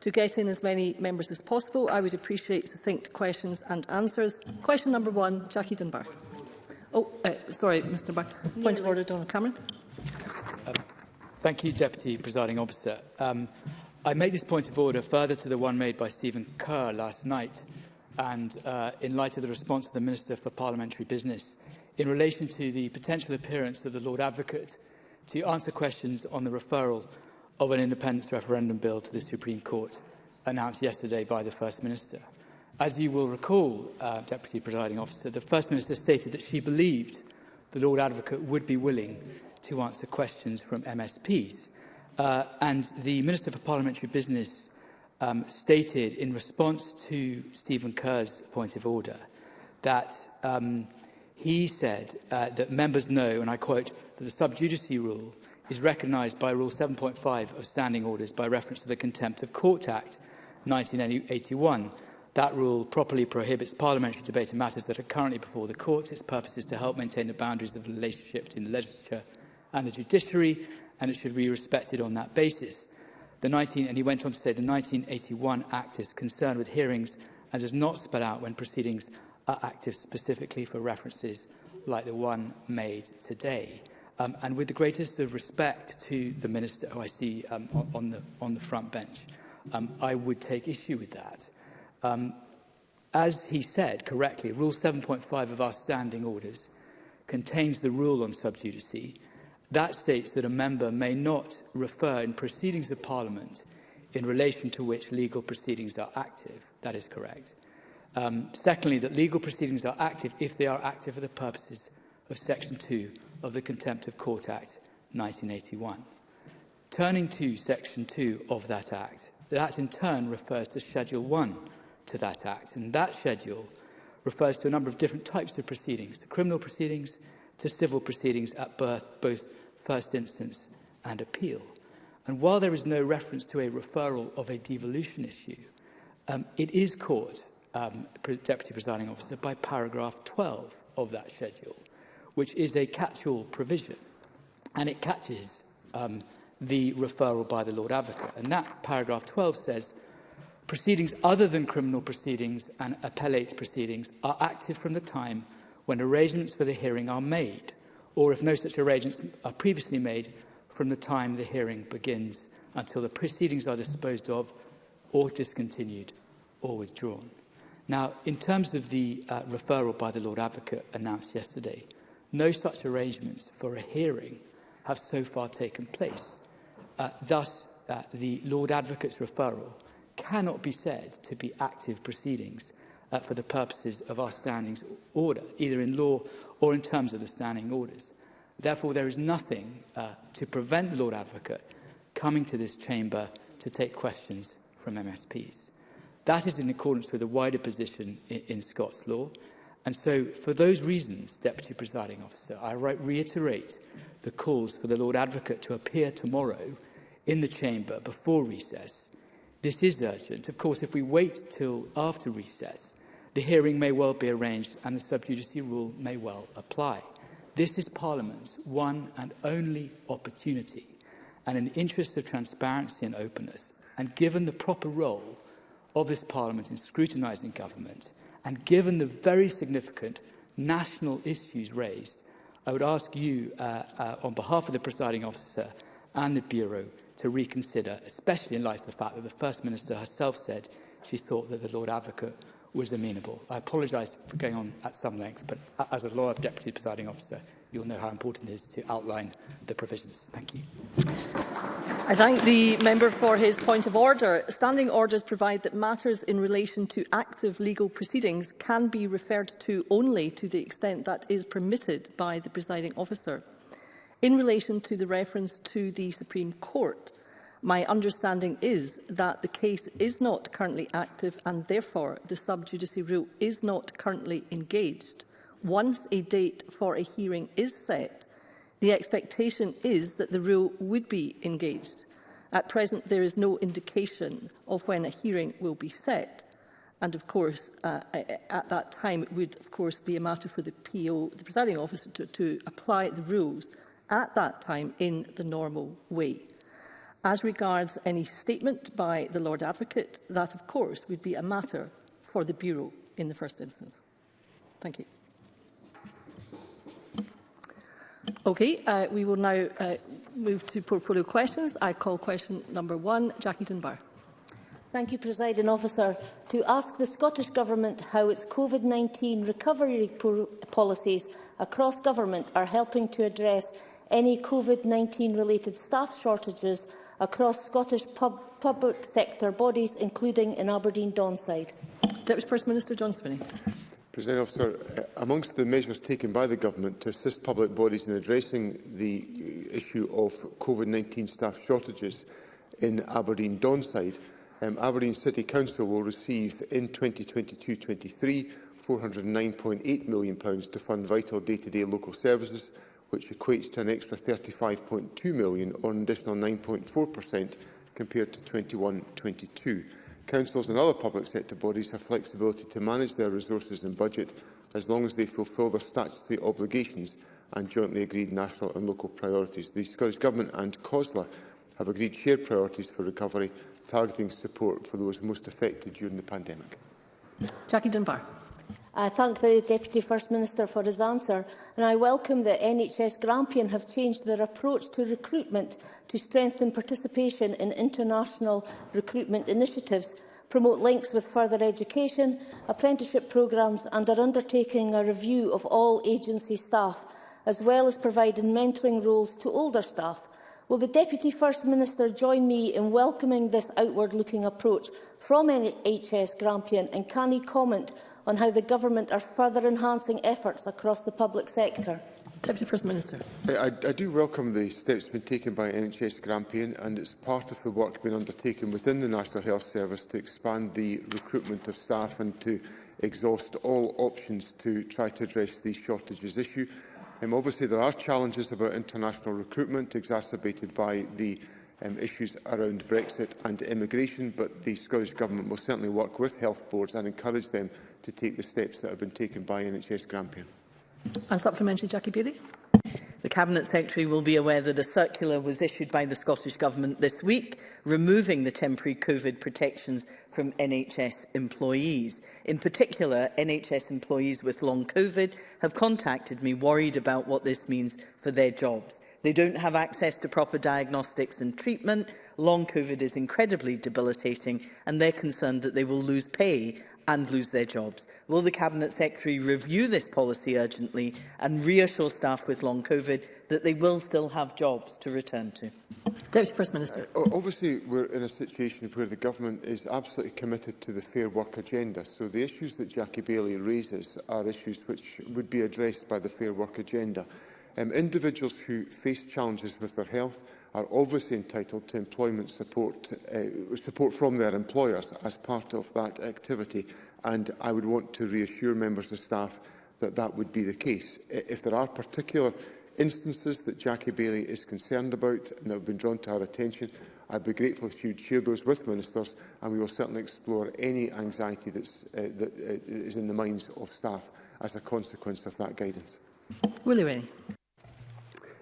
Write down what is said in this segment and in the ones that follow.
to get in as many members as possible, I would appreciate succinct questions and answers. Question number one, Jackie Dunbar. Oh, uh, sorry, Mr Burke. Point of order, Donald Cameron. Thank you, Deputy Presiding Officer. Um, I made this point of order further to the one made by Stephen Kerr last night and uh, in light of the response of the Minister for Parliamentary Business in relation to the potential appearance of the Lord Advocate to answer questions on the referral of an independence referendum bill to the Supreme Court announced yesterday by the First Minister. As you will recall, uh, Deputy Presiding Officer, the First Minister stated that she believed the Lord Advocate would be willing to answer questions from MSPs. Uh, and the Minister for Parliamentary Business um, stated in response to Stephen Kerr's point of order that um, he said uh, that members know, and I quote, that the sub judice rule is recognised by Rule 7.5 of Standing Orders by reference to the Contempt of Court Act 1981. That rule properly prohibits parliamentary debate on matters that are currently before the courts. Its purpose is to help maintain the boundaries of the relationship between the legislature and the judiciary, and it should be respected on that basis. The 19, and he went on to say the 1981 Act is concerned with hearings and does not spell out when proceedings are active specifically for references like the one made today. Um, and with the greatest of respect to the minister who I see um, on, the, on the front bench, um, I would take issue with that. Um, as he said correctly, Rule 7.5 of our standing orders contains the rule on subjudice, That states that a member may not refer in proceedings of Parliament in relation to which legal proceedings are active. That is correct. Um, secondly, that legal proceedings are active if they are active for the purposes of Section 2 of the Contempt of Court Act 1981. Turning to Section 2 of that Act, that in turn refers to Schedule 1 to that Act, and that schedule refers to a number of different types of proceedings, to criminal proceedings, to civil proceedings at birth, both first instance and appeal. And while there is no reference to a referral of a devolution issue, um, it is caught, um, Deputy Presiding Officer, by paragraph 12 of that schedule, which is a catch-all provision. And it catches um, the referral by the Lord Advocate. And that paragraph 12 says, proceedings other than criminal proceedings and appellate proceedings are active from the time when arrangements for the hearing are made or if no such arrangements are previously made, from the time the hearing begins until the proceedings are disposed of or discontinued or withdrawn. Now, in terms of the uh, referral by the Lord Advocate announced yesterday, no such arrangements for a hearing have so far taken place. Uh, thus, uh, the Lord Advocate's referral cannot be said to be active proceedings uh, for the purposes of our standings order, either in law or in terms of the standing orders. Therefore, there is nothing uh, to prevent the Lord Advocate coming to this chamber to take questions from MSPs. That is in accordance with a wider position in, in Scots law. And so, for those reasons, Deputy Presiding Officer, I re reiterate the calls for the Lord Advocate to appear tomorrow in the chamber before recess. This is urgent. Of course, if we wait till after recess, The hearing may well be arranged and the subjudice rule may well apply. This is Parliament's one and only opportunity. And in the interests of transparency and openness, and given the proper role of this Parliament in scrutinising government, and given the very significant national issues raised, I would ask you, uh, uh, on behalf of the presiding officer and the Bureau, to reconsider, especially in light of the fact that the First Minister herself said she thought that the Lord Advocate was amenable. I apologise for going on at some length, but as a lawyer deputy presiding officer, you'll know how important it is to outline the provisions. Thank you. I thank the member for his point of order. Standing orders provide that matters in relation to active legal proceedings can be referred to only to the extent that is permitted by the presiding officer. In relation to the reference to the Supreme Court, My understanding is that the case is not currently active and therefore the sub-judice rule is not currently engaged. Once a date for a hearing is set, the expectation is that the rule would be engaged. At present, there is no indication of when a hearing will be set. And of course, uh, at that time, it would of course be a matter for the PO, the presiding officer, to, to apply the rules at that time in the normal way. As regards any statement by the Lord Advocate, that of course would be a matter for the Bureau in the first instance. Thank you. Okay, uh, we will now uh, move to portfolio questions. I call question number one, Jackie Dunbar. Thank you, President Officer. To ask the Scottish Government how its COVID-19 recovery policies across government are helping to address any COVID-19 related staff shortages across Scottish pub public sector bodies, including in Aberdeen Donside? Deputy First Minister John Spinney. President Officer, uh, amongst the measures taken by the Government to assist public bodies in addressing the uh, issue of COVID-19 staff shortages in Aberdeen Donside, um, Aberdeen City Council will receive in 2022-23 £409.8 million to fund vital day-to-day -day local services which equates to an extra 35.2 million or an additional 9.4% compared to 21-22. Councils and other public sector bodies have flexibility to manage their resources and budget as long as they fulfil their statutory obligations and jointly agreed national and local priorities. The Scottish Government and COSLA have agreed shared priorities for recovery, targeting support for those most affected during the pandemic. Jackie Dunbar. I thank the Deputy First Minister for his answer, and I welcome that NHS Grampian have changed their approach to recruitment to strengthen participation in international recruitment initiatives, promote links with further education, apprenticeship programmes and are undertaking a review of all agency staff, as well as providing mentoring roles to older staff. Will the Deputy First Minister join me in welcoming this outward-looking approach from NHS Grampian and can he comment on how the Government are further enhancing efforts across the public sector? Deputy First Minister. I, I do welcome the steps being taken by NHS Grampian and it's part of the work being undertaken within the National Health Service to expand the recruitment of staff and to exhaust all options to try to address the shortages issue. Um, obviously, there are challenges about international recruitment exacerbated by the um, issues around Brexit and immigration, but the Scottish Government will certainly work with health boards and encourage them to take the steps that have been taken by NHS Grampian. And supplementary, Jackie Beattie. The Cabinet Secretary will be aware that a circular was issued by the Scottish Government this week removing the temporary COVID protections from NHS employees. In particular, NHS employees with long COVID have contacted me worried about what this means for their jobs. They don't have access to proper diagnostics and treatment. Long COVID is incredibly debilitating and they're concerned that they will lose pay and lose their jobs. Will the Cabinet Secretary review this policy urgently and reassure staff with long COVID that they will still have jobs to return to? Deputy First Minister. Uh, obviously, we're in a situation where the government is absolutely committed to the fair work agenda. So the issues that Jackie Bailey raises are issues which would be addressed by the fair work agenda. Um, individuals who face challenges with their health are obviously entitled to employment support, uh, support from their employers as part of that activity. And I would want to reassure members of staff that that would be the case. If there are particular instances that Jackie Bailey is concerned about and that have been drawn to our attention, I'd be grateful if you'd share those with ministers and we will certainly explore any anxiety that's, uh, that uh, is in the minds of staff as a consequence of that guidance. Willie Rennie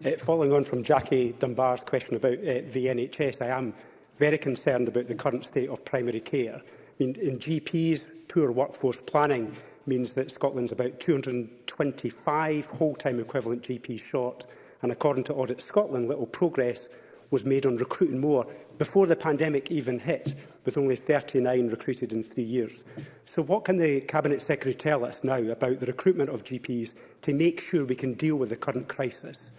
uh, following on from Jackie Dunbar's question about uh, the NHS, I am very concerned about the current state of primary care. I mean, in GPs, poor workforce planning means that Scotland's about 225 whole-time equivalent GPs short, and according to Audit Scotland, little progress was made on recruiting more before the pandemic even hit, with only 39 recruited in three years. So what can the Cabinet Secretary tell us now about the recruitment of GPs to make sure we can deal with the current crisis?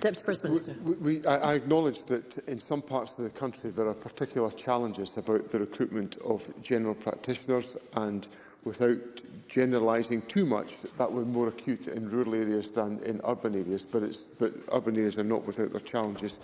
Deputy First Minister. We, we, I, I acknowledge that in some parts of the country there are particular challenges about the recruitment of general practitioners and without generalising too much, that were more acute in rural areas than in urban areas, but, it's, but urban areas are not without their challenges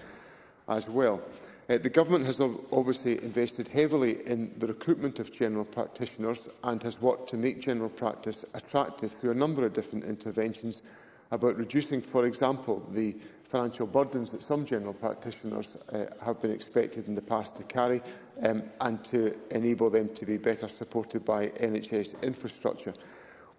as well. Uh, the government has obviously invested heavily in the recruitment of general practitioners and has worked to make general practice attractive through a number of different interventions, about reducing, for example, the financial burdens that some general practitioners uh, have been expected in the past to carry um, and to enable them to be better supported by NHS infrastructure.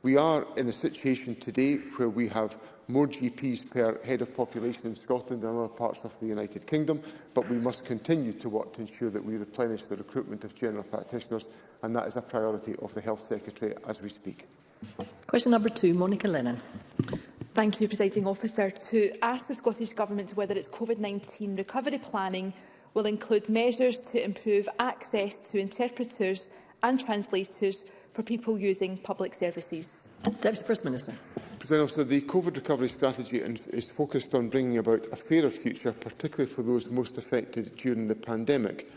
We are in a situation today where we have more GPs per head of population in Scotland and other parts of the United Kingdom, but we must continue to work to ensure that we replenish the recruitment of general practitioners, and that is a priority of the Health Secretary as we speak. Question number two, Monica Lennon. Thank you, Presiding Officer. To ask the Scottish Government whether its COVID-19 recovery planning will include measures to improve access to interpreters and translators for people using public services. Deputy First Minister. President Officer, the COVID recovery strategy is focused on bringing about a fairer future, particularly for those most affected during the pandemic.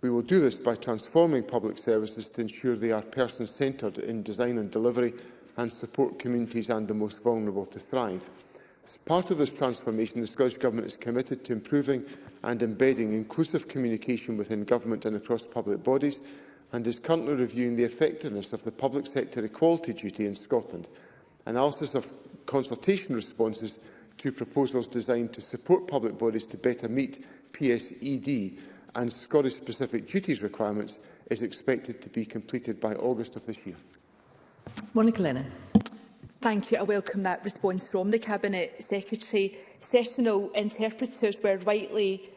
We will do this by transforming public services to ensure they are person-centred in design and delivery and support communities and the most vulnerable to thrive. As part of this transformation, the Scottish Government is committed to improving and embedding inclusive communication within government and across public bodies and is currently reviewing the effectiveness of the public sector equality duty in Scotland. Analysis of consultation responses to proposals designed to support public bodies to better meet PSED and Scottish-specific duties requirements is expected to be completed by August of this year. Monica Lennon. Thank you. I welcome that response from the Cabinet Secretary. Sessional interpreters were rightly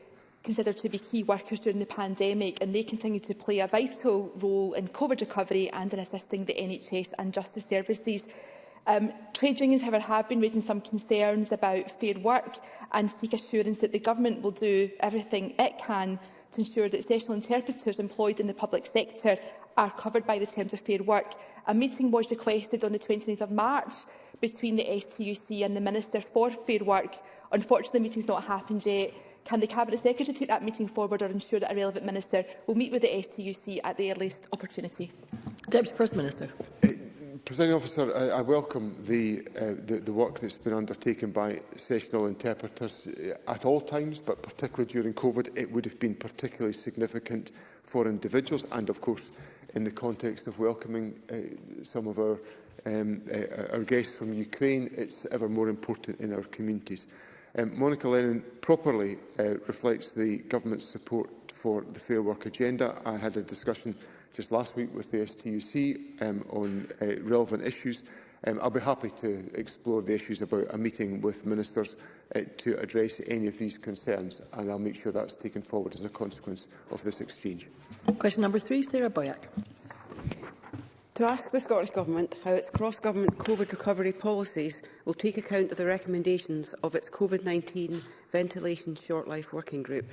considered to be key workers during the pandemic and they continue to play a vital role in COVID recovery and in assisting the NHS and justice services. Um, trade unions, however, have been raising some concerns about fair work and seek assurance that the government will do everything it can to ensure that sessional interpreters employed in the public sector are covered by the terms of fair work. A meeting was requested on the 29th of March between the STUC and the Minister for Fair Work. Unfortunately, the meeting's not happened yet. Can the Cabinet Secretary take that meeting forward or ensure that a relevant minister will meet with the STUC at the earliest opportunity? Deputy First Minister. Uh, Presiding officer, I, I welcome the, uh, the, the work that's been undertaken by sessional interpreters uh, at all times, but particularly during COVID, it would have been particularly significant for individuals and, of course, in the context of welcoming uh, some of our, um, uh, our guests from Ukraine, it's ever more important in our communities. Um, Monica Lennon properly uh, reflects the government's support for the Fair Work agenda. I had a discussion just last week with the STUC um, on uh, relevant issues. Um, I'll be happy to explore the issues about a meeting with ministers uh, to address any of these concerns, and I'll make sure that's taken forward as a consequence of this exchange. Question number three, Sarah Boyack to ask the Scottish Government how its cross-government COVID recovery policies will take account of the recommendations of its COVID-19 Ventilation Short Life Working Group.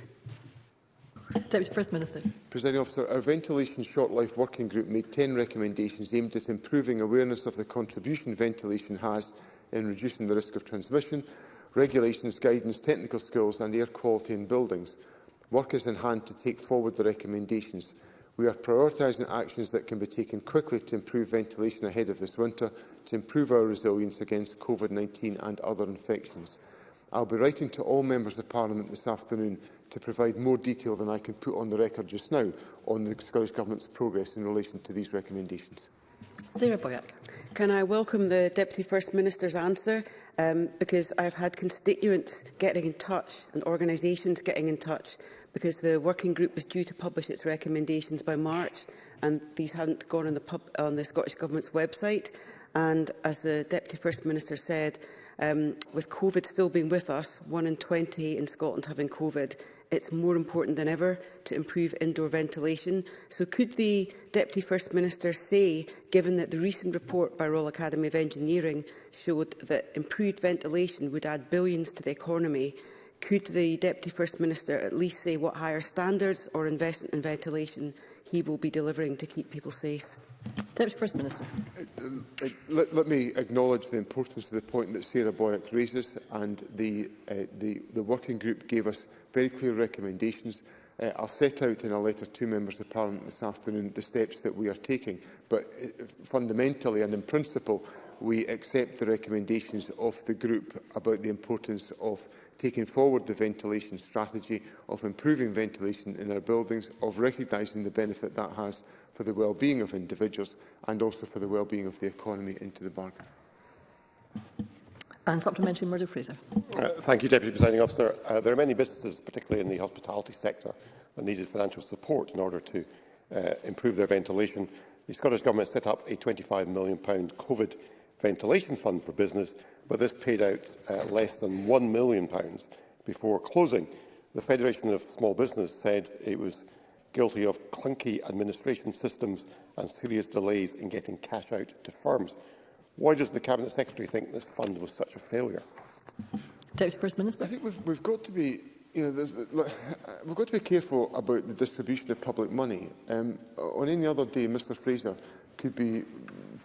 Deputy First Minister. Presiding Officer, our Ventilation Short Life Working Group made 10 recommendations aimed at improving awareness of the contribution ventilation has in reducing the risk of transmission, regulations, guidance, technical skills and air quality in buildings. Work is in hand to take forward the recommendations. We are prioritising actions that can be taken quickly to improve ventilation ahead of this winter, to improve our resilience against COVID-19 and other infections. I will be writing to all members of Parliament this afternoon to provide more detail than I can put on the record just now on the Scottish Government's progress in relation to these recommendations. Sarah Boyack. Can I welcome the Deputy First Minister's answer? Um, because I've had constituents getting in touch and organisations getting in touch because the working group was due to publish its recommendations by March and these hadn't gone on the, pub, on the Scottish Government's website. And as the Deputy First Minister said, um, with COVID still being with us, 1 in 20 in Scotland having COVID, it's more important than ever to improve indoor ventilation. So could the Deputy First Minister say, given that the recent report by Royal Academy of Engineering showed that improved ventilation would add billions to the economy, Could the Deputy First Minister at least say what higher standards or investment in ventilation he will be delivering to keep people safe? Deputy First Minister. Um, uh, let, let, me acknowledge the importance of the point that Sarah Boyack raises and the, uh, the, the working group gave us very clear recommendations. Uh, I'll set out in a letter to members of Parliament this afternoon the steps that we are taking. But uh, fundamentally and in principle, we accept the recommendations of the group about the importance of taking forward the ventilation strategy, of improving ventilation in our buildings, of recognising the benefit that has for the well-being of individuals and also for the well-being of the economy into the bargain. And supplementary, Murdo Fraser. Uh, thank you, Deputy Presiding Officer. Uh, there are many businesses, particularly in the hospitality sector, that needed financial support in order to uh, improve their ventilation. The Scottish Government set up a £25 million COVID ventilation fund for business but this paid out uh, less than £1 million before closing. The Federation of Small Business said it was guilty of clunky administration systems and serious delays in getting cash out to firms. Why does the Cabinet Secretary think this fund was such a failure? Deputy First Minister. I think we've, we've got to be you know, look, we've got to be careful about the distribution of public money. Um, on any other day, Mr Fraser could be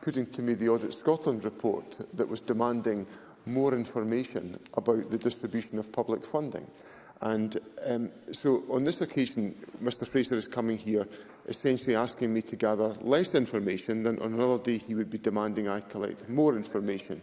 putting to me the Audit Scotland report that was demanding more information about the distribution of public funding. And um, so on this occasion, Mr Fraser is coming here essentially asking me to gather less information than on another day he would be demanding I collect more information.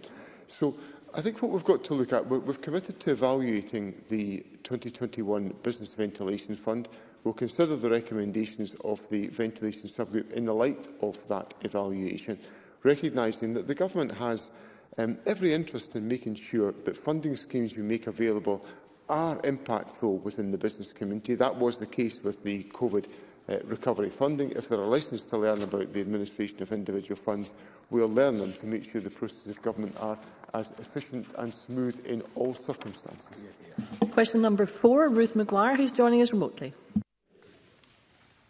So I think what we've got to look at, we've committed to evaluating the 2021 Business Ventilation Fund. We'll consider the recommendations of the ventilation subgroup in the light of that evaluation recognising that the government has um, every interest in making sure that funding schemes we make available are impactful within the business community. That was the case with the COVID uh, recovery funding. If there are lessons to learn about the administration of individual funds, we'll learn them to make sure the processes of government are as efficient and smooth in all circumstances. Question number four, Ruth McGuire, who's joining us remotely.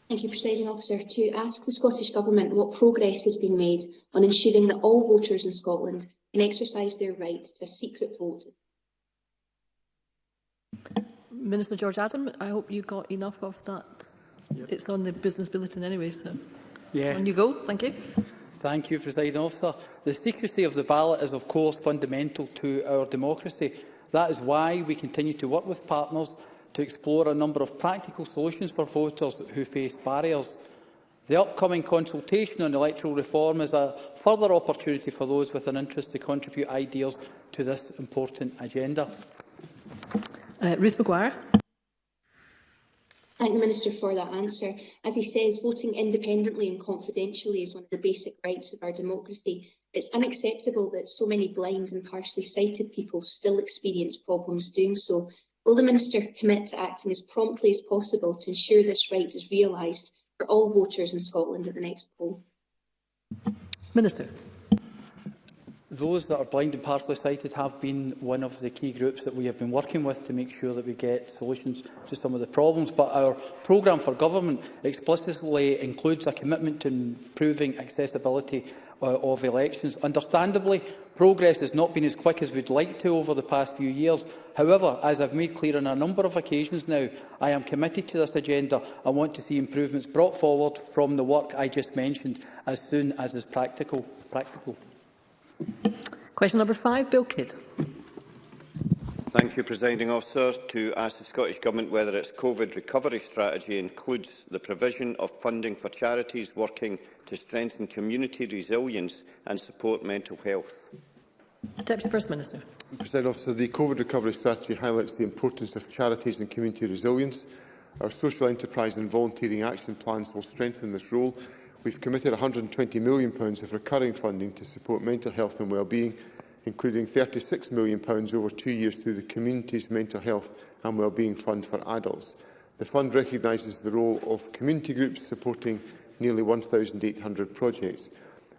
Thank you, Presiding Officer. To ask the Scottish Government what progress has been made on ensuring that all voters in Scotland can exercise their right to a secret vote. Minister George Adam, I hope you got enough of that. Yep. It's on the business bulletin anyway, so yeah. on you go. Thank you. Thank you, Presiding Officer. The secrecy of the ballot is, of course, fundamental to our democracy. That is why we continue to work with partners to explore a number of practical solutions for voters who face barriers. The upcoming consultation on electoral reform is a further opportunity for those with an interest to contribute ideas to this important agenda. Uh, Ruth McGuire. Thank the Minister for that answer. As he says, voting independently and confidentially is one of the basic rights of our democracy. It's unacceptable that so many blind and partially sighted people still experience problems doing so, Will the Minister commit to acting as promptly as possible to ensure this right is realised for all voters in Scotland at the next poll? Minister. Those that are blind and partially sighted have been one of the key groups that we have been working with to make sure that we get solutions to some of the problems. But our programme for government explicitly includes a commitment to improving accessibility uh, of elections. Understandably, progress has not been as quick as we'd like to over the past few years. However, as I've made clear on a number of occasions now, I am committed to this agenda and want to see improvements brought forward from the work I just mentioned as soon as is practical. practical. Question number five, Bill Kidd. Thank you, Presiding Officer. To ask the Scottish Government whether its COVID recovery strategy includes the provision of funding for charities working to strengthen community resilience and support mental health. Deputy First Minister. President Officer, the COVID recovery strategy highlights the importance of charities and community resilience. Our social enterprise and volunteering action plans will strengthen this role we've committed £120 million of recurring funding to support mental health and wellbeing, including £36 million over two years through the Community's Mental Health and Wellbeing Fund for Adults. The fund recognises the role of community groups supporting nearly 1,800 projects.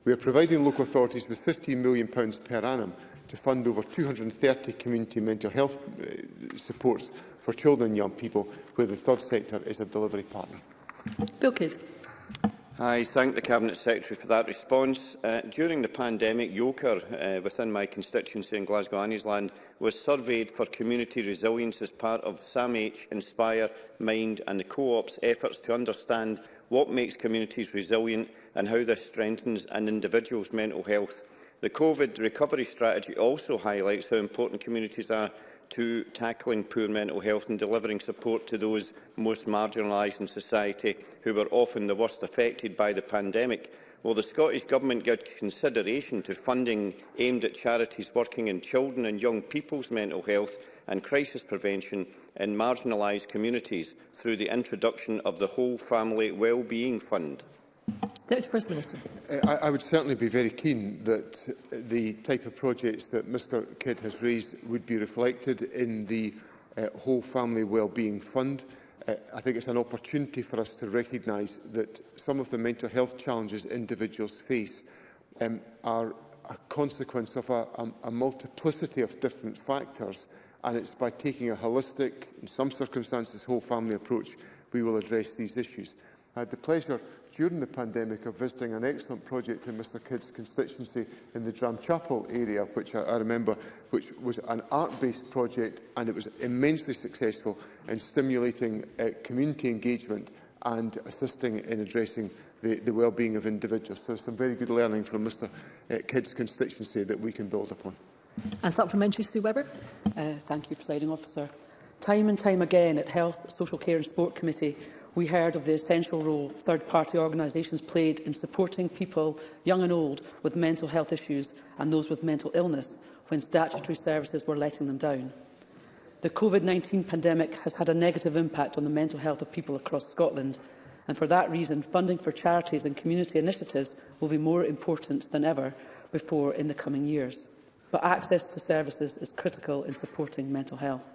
We are providing local authorities with £15 million per annum to fund over 230 community mental health eh, supports for children and young people, where the third sector is a delivery partner. Bill Kidd. I thank the Cabinet Secretary for that response. Uh, during the pandemic, Yoker, uh, within my constituency in Glasgow Anniesland, was surveyed for community resilience as part of SAMH, Inspire, Mind and the Co-op's efforts to understand what makes communities resilient and how this strengthens an individual's mental health. The COVID recovery strategy also highlights how important communities are to tackling poor mental health and delivering support to those most marginalised in society who were often the worst affected by the pandemic. Will the Scottish Government give consideration to funding aimed at charities working in children and young people's mental health and crisis prevention in marginalised communities through the introduction of the Whole Family Wellbeing Fund? Deputy First Minister. Uh, I, I would certainly be very keen that uh, the type of projects that Mr Kidd has raised would be reflected in the uh, Whole Family Wellbeing Fund. Uh, I think it's an opportunity for us to recognise that some of the mental health challenges individuals face um, are a consequence of a, a, a multiplicity of different factors and it's by taking a holistic, in some circumstances, whole family approach we will address these issues. I had the pleasure during the pandemic of visiting an excellent project in Mr Kidd's constituency in the Dramchapel area, which I, I remember, which was an art-based project and it was immensely successful in stimulating uh, community engagement and assisting in addressing the, the well-being of individuals. So some very good learning from Mr uh, Kidd's constituency that we can build upon. And supplementary, Sue Webber. Uh, thank you, Presiding Officer. Time and time again at Health, Social Care and Sport Committee, we heard of the essential role third-party organisations played in supporting people, young and old, with mental health issues and those with mental illness when statutory services were letting them down. The COVID-19 pandemic has had a negative impact on the mental health of people across Scotland, and for that reason, funding for charities and community initiatives will be more important than ever before in the coming years. But access to services is critical in supporting mental health.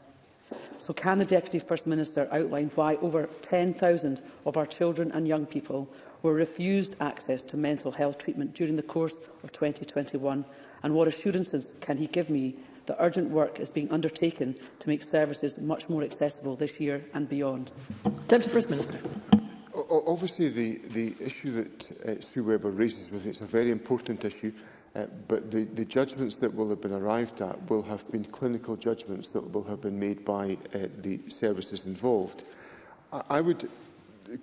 So can the Deputy First Minister outline why over 10,000 of our children and young people were refused access to mental health treatment during the course of 2021 and what assurances can he give me that urgent work is being undertaken to make services much more accessible this year and beyond? Deputy First Minister. obviously, the, the issue that uh, Sue Webber raises with it is a very important issue. Uh, but the, the judgments that will have been arrived at will have been clinical judgments that will have been made by uh, the services involved. I, I would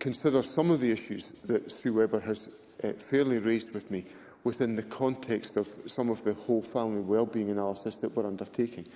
consider some of the issues that Sue Webber has uh, fairly raised with me within the context of some of the whole family wellbeing analysis that we're undertaking,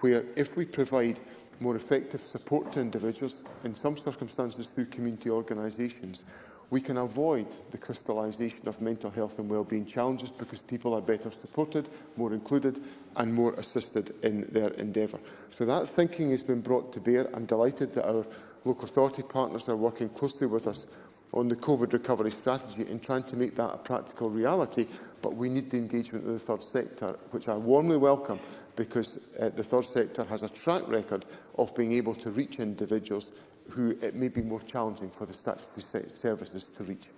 where if we provide more effective support to individuals, in some circumstances through community organisations, we can avoid the crystallisation of mental health and wellbeing challenges because people are better supported, more included and more assisted in their endeavour. So that thinking has been brought to bear. I'm delighted that our local authority partners are working closely with us on the COVID recovery strategy and trying to make that a practical reality, but we need the engagement of the third sector, which I warmly welcome because uh, the third sector has a track record of being able to reach individuals who it may be more challenging for the statutory services to reach.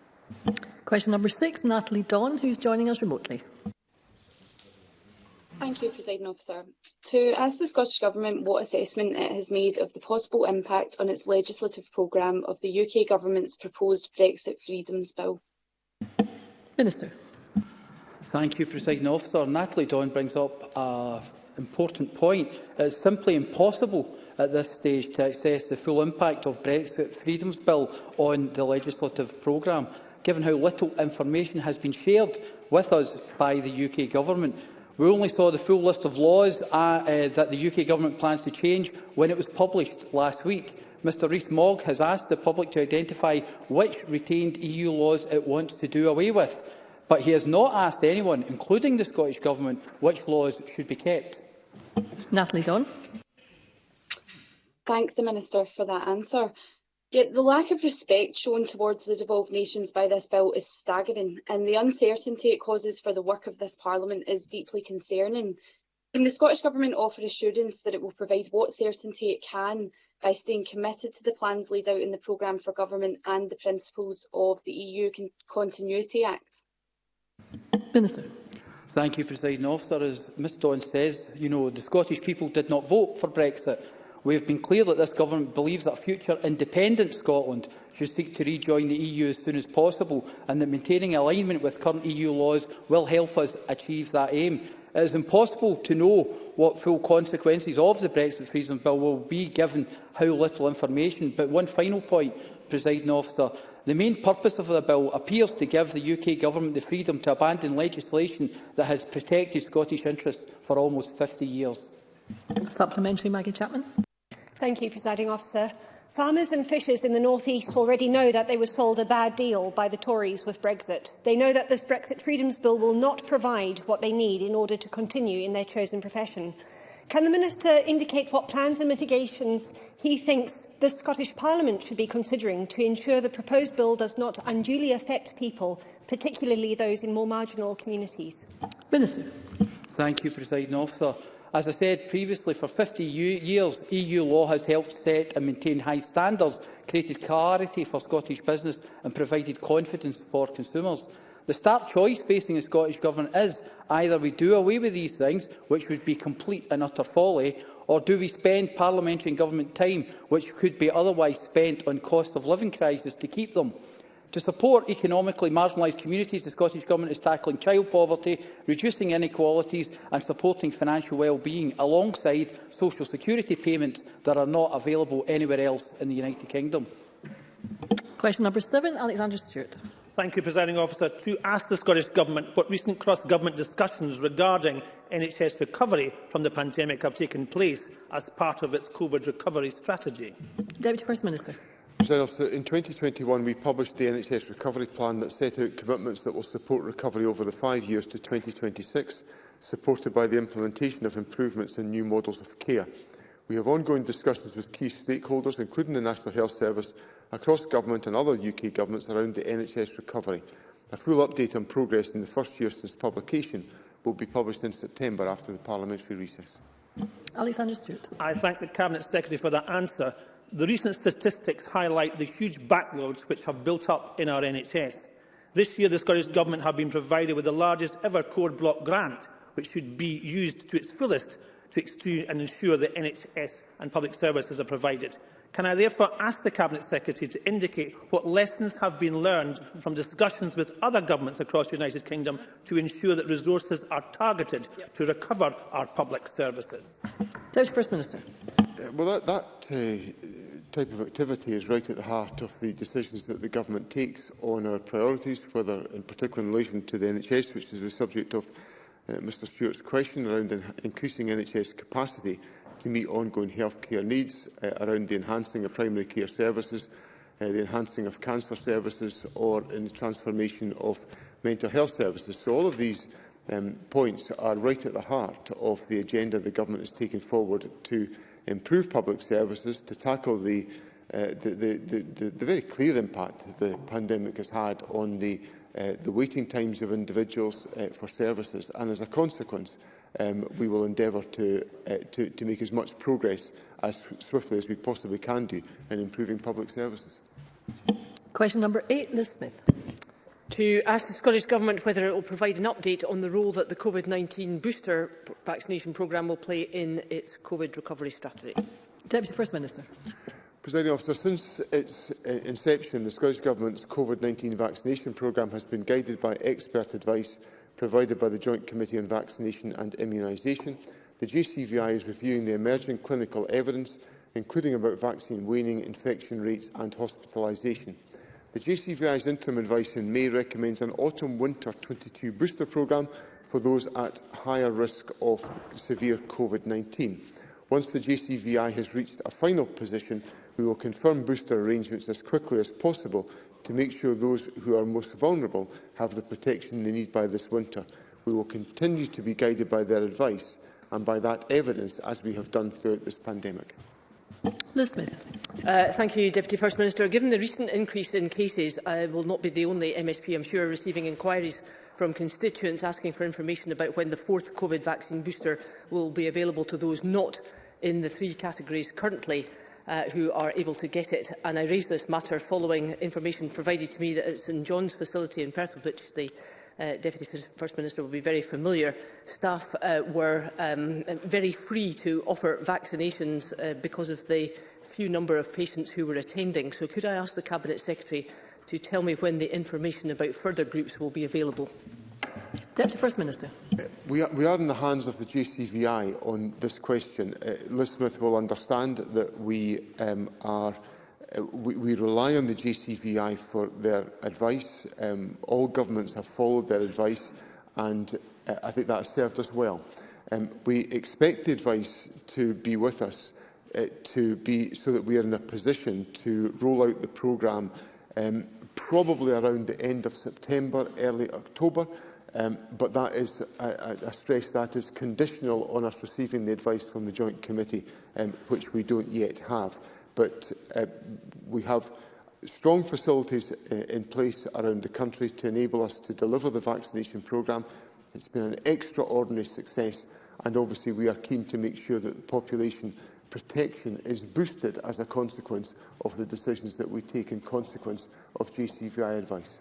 Question number six, Natalie Dawn, who's joining us remotely. Thank you, President Officer. To ask the Scottish Government what assessment it has made of the possible impact on its legislative programme of the UK Government's proposed Brexit Freedoms Bill. Minister. Thank you, President Officer. Natalie Dawn brings up an important point. It's simply impossible at this stage to assess the full impact of Brexit Freedoms Bill on the legislative programme, given how little information has been shared with us by the UK Government. We only saw the full list of laws uh, uh, that the UK Government plans to change when it was published last week. Mr Rees-Mogg has asked the public to identify which retained EU laws it wants to do away with, but he has not asked anyone, including the Scottish Government, which laws should be kept. Natalie Don thank the Minister for that answer. Yet the lack of respect shown towards the devolved nations by this bill is staggering, and the uncertainty it causes for the work of this Parliament is deeply concerning. Can the Scottish Government offer assurance that it will provide what certainty it can by staying committed to the plans laid out in the Programme for Government and the principles of the EU Con Continuity Act? Minister. Thank you, President Officer. As Ms Dawn says, you know, the Scottish people did not vote for Brexit. We have been clear that this government believes that future independent Scotland should seek to rejoin the EU as soon as possible and that maintaining alignment with current EU laws will help us achieve that aim. It is impossible to know what full consequences of the Brexit Freedom Bill will be given how little information. But one final point, presiding officer. The main purpose of the bill appears to give the UK government the freedom to abandon legislation that has protected Scottish interests for almost 50 years. Supplementary, Maggie Chapman. Thank you, Presiding Officer. Farmers and fishers in the North East already know that they were sold a bad deal by the Tories with Brexit. They know that this Brexit Freedoms Bill will not provide what they need in order to continue in their chosen profession. Can the Minister indicate what plans and mitigations he thinks the Scottish Parliament should be considering to ensure the proposed bill does not unduly affect people, particularly those in more marginal communities? Minister. Thank you, President Officer. As I said previously, for 50 years, EU law has helped set and maintain high standards, created clarity for Scottish business and provided confidence for consumers. The stark choice facing the Scottish Government is either we do away with these things, which would be complete and utter folly, or do we spend parliamentary and government time, which could be otherwise spent on cost of living crisis, to keep them? To support economically marginalised communities, the Scottish Government is tackling child poverty, reducing inequalities and supporting financial well-being alongside social security payments that are not available anywhere else in the United Kingdom. Question number seven, Alexander Stewart. Thank you, Presiding Officer. To ask the Scottish Government what recent cross-government discussions regarding NHS recovery from the pandemic have taken place as part of its COVID recovery strategy. Deputy First Minister. President Officer, in 2021 we published the NHS Recovery Plan that set out commitments that will support recovery over the five years to 2026, supported by the implementation of improvements in new models of care. We have ongoing discussions with key stakeholders, including the National Health Service, across government and other UK governments around the NHS recovery. A full update on progress in the first year since publication will be published in September after the parliamentary recess. Alexander Stewart. I thank the Cabinet Secretary for that answer the recent statistics highlight the huge backlogs which have built up in our NHS. This year, the Scottish Government have been provided with the largest ever core block grant, which should be used to its fullest to extend and ensure that NHS and public services are provided. Can I therefore ask the Cabinet Secretary to indicate what lessons have been learned from discussions with other governments across the United Kingdom to ensure that resources are targeted to recover our public services? First Minister. Well, that, that uh, type of activity is right at the heart of the decisions that the government takes on our priorities, whether in particular in relation to the NHS, which is the subject of uh, Mr Stewart's question around in increasing NHS capacity to meet ongoing healthcare needs, uh, around the enhancing of primary care services, uh, the enhancing of cancer services or in the transformation of mental health services. So all of these um, points are right at the heart of the agenda the government has taken forward to improve public services to tackle the, uh, the, the, the, the, the very clear impact the pandemic has had on the, uh, the waiting times of individuals uh, for services. And as a consequence, um, we will endeavour to, uh, to, to make as much progress as swiftly as we possibly can do in improving public services. Question number eight, Liz Smith to ask the Scottish Government whether it will provide an update on the role that the COVID-19 booster vaccination programme will play in its COVID recovery strategy. Deputy First Minister. Presiding officer, since its uh, inception, the Scottish Government's COVID-19 vaccination programme has been guided by expert advice provided by the Joint Committee on Vaccination and Immunisation. The GCVI is reviewing the emerging clinical evidence, including about vaccine waning, infection rates and hospitalisation. The JCVI's interim advice in May recommends an autumn-winter 22 booster programme for those at higher risk of severe COVID-19. Once the JCVI has reached a final position, we will confirm booster arrangements as quickly as possible to make sure those who are most vulnerable have the protection they need by this winter. We will continue to be guided by their advice and by that evidence as we have done throughout this pandemic. Liz Smith. Uh, thank you, Deputy First Minister. Given the recent increase in cases, I will not be the only MSP, I'm sure, receiving inquiries from constituents asking for information about when the fourth COVID vaccine booster will be available to those not in the three categories currently uh, who are able to get it. And I raise this matter following information provided to me that at St John's facility in Perth, which the uh, Deputy First Minister will be very familiar, staff uh, were um, very free to offer vaccinations uh, because of the few number of patients who were attending. So could I ask the Cabinet Secretary to tell me when the information about further groups will be available? Deputy First Minister. Uh, we, are, we are in the hands of the JCVI on this question. Uh, Liz Smith will understand that we um, are Uh, we, we rely on the JCVI for their advice. Um, all governments have followed their advice, and uh, I think that has served us well. Um, we expect the advice to be with us uh, to be so that we are in a position to roll out the programme um, probably around the end of September, early October. Um, but that is, I, I stress that is conditional on us receiving the advice from the Joint Committee, um, which we don't yet have. But uh, we have strong facilities uh, in place around the country to enable us to deliver the vaccination programme. It's been an extraordinary success and obviously we are keen to make sure that the population protection is boosted as a consequence of the decisions that we take in consequence of GCVI advice.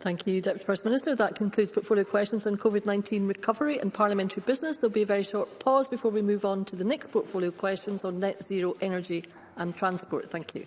Thank you, Deputy First Minister. That concludes portfolio questions on COVID-19 recovery and parliamentary business. There will be a very short pause before we move on to the next portfolio questions on net zero energy and Transport. Thank you.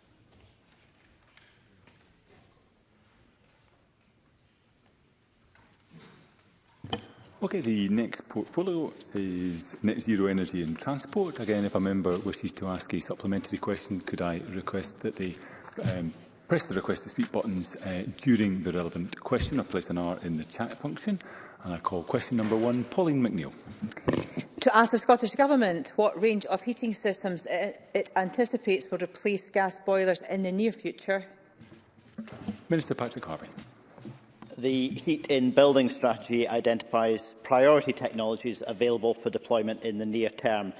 Okay, the next portfolio is net zero energy and transport. Again, if a member wishes to ask a supplementary question, could I request that they um, press the request to speak buttons uh, during the relevant question. I place an R in the chat function and I call question number one, Pauline McNeill. To ask the Scottish Government what range of heating systems it, it anticipates will replace gas boilers in the near future. Minister Patrick Harvey the heat in building strategy identifies priority technologies available for deployment in the near term.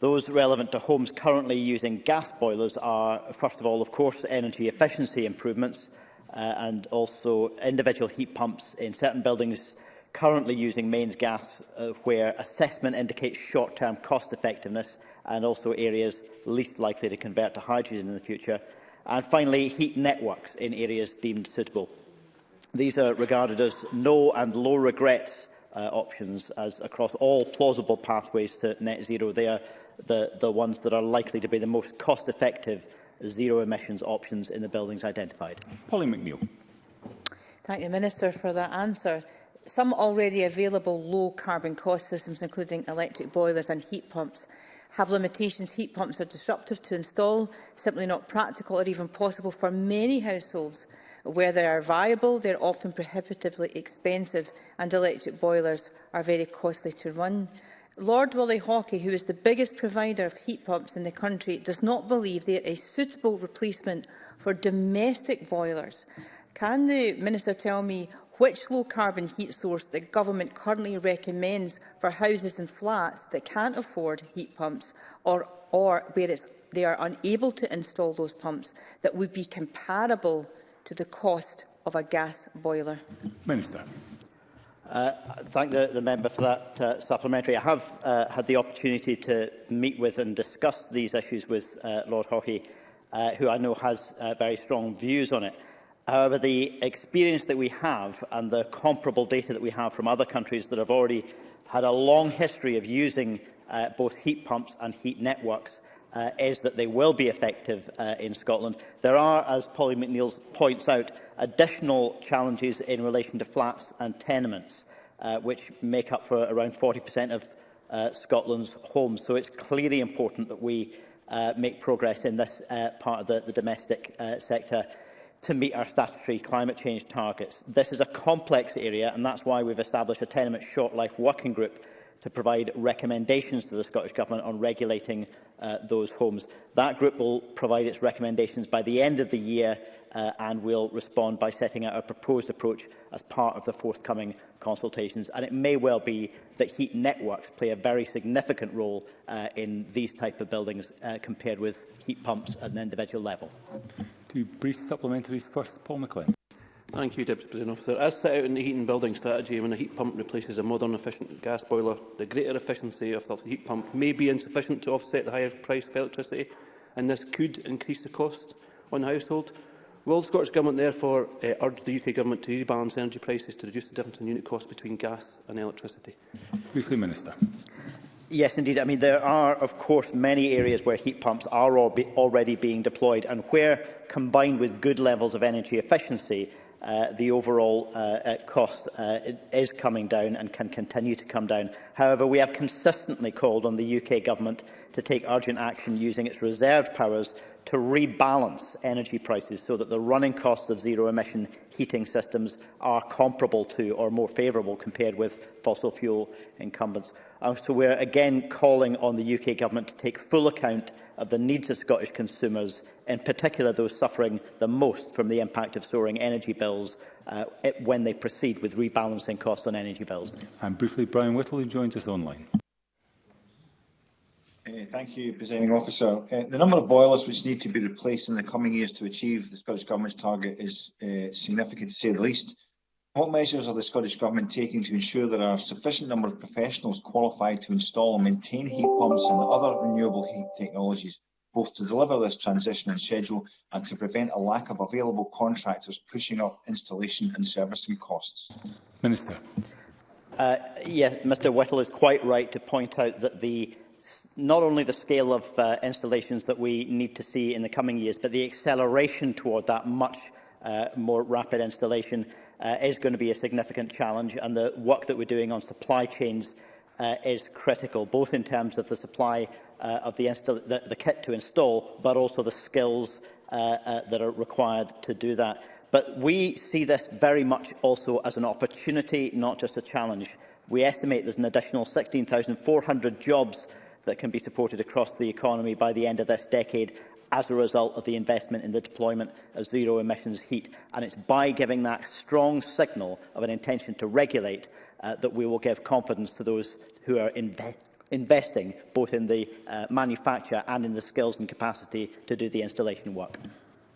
Those relevant to homes currently using gas boilers are, first of all, of course, energy efficiency improvements uh, and also individual heat pumps in certain buildings currently using mains gas uh, where assessment indicates short-term cost effectiveness and also areas least likely to convert to hydrogen in the future. And finally, heat networks in areas deemed suitable. These are regarded as no and low regrets uh, options as across all plausible pathways to net zero. They are the, the ones that are likely to be the most cost-effective zero emissions options in the buildings identified. Polly McNeill. Thank you, Minister, for that answer. Some already available low carbon cost systems, including electric boilers and heat pumps, have limitations heat pumps are disruptive to install, simply not practical or even possible for many households. Where they are viable, they are often prohibitively expensive and electric boilers are very costly to run. Lord Willie Hawkey, who is the biggest provider of heat pumps in the country, does not believe they are a suitable replacement for domestic boilers. Can the Minister tell me which low-carbon heat source the government currently recommends for houses and flats that can't afford heat pumps or, or where they are unable to install those pumps that would be comparable to the cost of a gas boiler? Minister. Uh, thank the, the member for that uh, supplementary. I have uh, had the opportunity to meet with and discuss these issues with uh, Lord Hockey, uh, who I know has uh, very strong views on it. However, the experience that we have and the comparable data that we have from other countries that have already had a long history of using uh, both heat pumps and heat networks uh, is that they will be effective uh, in Scotland. There are, as Polly McNeill points out, additional challenges in relation to flats and tenements, uh, which make up for around 40% of uh, Scotland's homes. So it's clearly important that we uh, make progress in this uh, part of the, the domestic uh, sector to meet our statutory climate change targets. This is a complex area and that's why we've established a tenement short life working group to provide recommendations to the Scottish Government on regulating uh, those homes. That group will provide its recommendations by the end of the year uh, and will respond by setting out a proposed approach as part of the forthcoming consultations. And it may well be that heat networks play a very significant role uh, in these type of buildings uh, compared with heat pumps at an individual level. Two brief supplementaries first, Paul McLean. Thank you, Deputy President Officer. As set out in the heat and building strategy, when a heat pump replaces a modern efficient gas boiler, the greater efficiency of the heat pump may be insufficient to offset the higher price for electricity, and this could increase the cost on the household. Will the Scottish Government therefore uh, urge the UK Government to rebalance energy prices to reduce the difference in unit cost between gas and electricity? Briefly, Minister. Yes, indeed. I mean, there are, of course, many areas where heat pumps are already being deployed and where, combined with good levels of energy efficiency, uh, the overall uh, uh cost uh, is coming down and can continue to come down. However, we have consistently called on the UK Government to take urgent action using its reserved powers to rebalance energy prices so that the running costs of zero-emission heating systems are comparable to or more favourable compared with fossil fuel incumbents. And um, so we are again calling on the UK Government to take full account of the needs of Scottish consumers, in particular those suffering the most from the impact of soaring energy bills uh, when they proceed with rebalancing costs on energy bills. And briefly, Brian Whittle, joins us online. Uh, thank you, Presiding Officer. Uh, the number of boilers which need to be replaced in the coming years to achieve the Scottish Government's target is uh, significant, to say the least. What measures are the Scottish Government taking to ensure there are a sufficient number of professionals qualified to install and maintain heat pumps and other renewable heat technologies, both to deliver this transition and schedule and to prevent a lack of available contractors pushing up installation and servicing costs? Minister. Uh, yes, Mr Whittle is quite right to point out that the not only the scale of uh, installations that we need to see in the coming years, but the acceleration toward that much uh, more rapid installation uh, is going to be a significant challenge, and the work that we're doing on supply chains uh, is critical, both in terms of the supply uh, of the, the, the kit to install, but also the skills uh, uh, that are required to do that. But we see this very much also as an opportunity, not just a challenge. We estimate there's an additional 16,400 jobs that can be supported across the economy by the end of this decade as a result of the investment in the deployment of zero emissions heat. And it's by giving that strong signal of an intention to regulate uh, that we will give confidence to those who are inve investing both in the uh, manufacture and in the skills and capacity to do the installation work.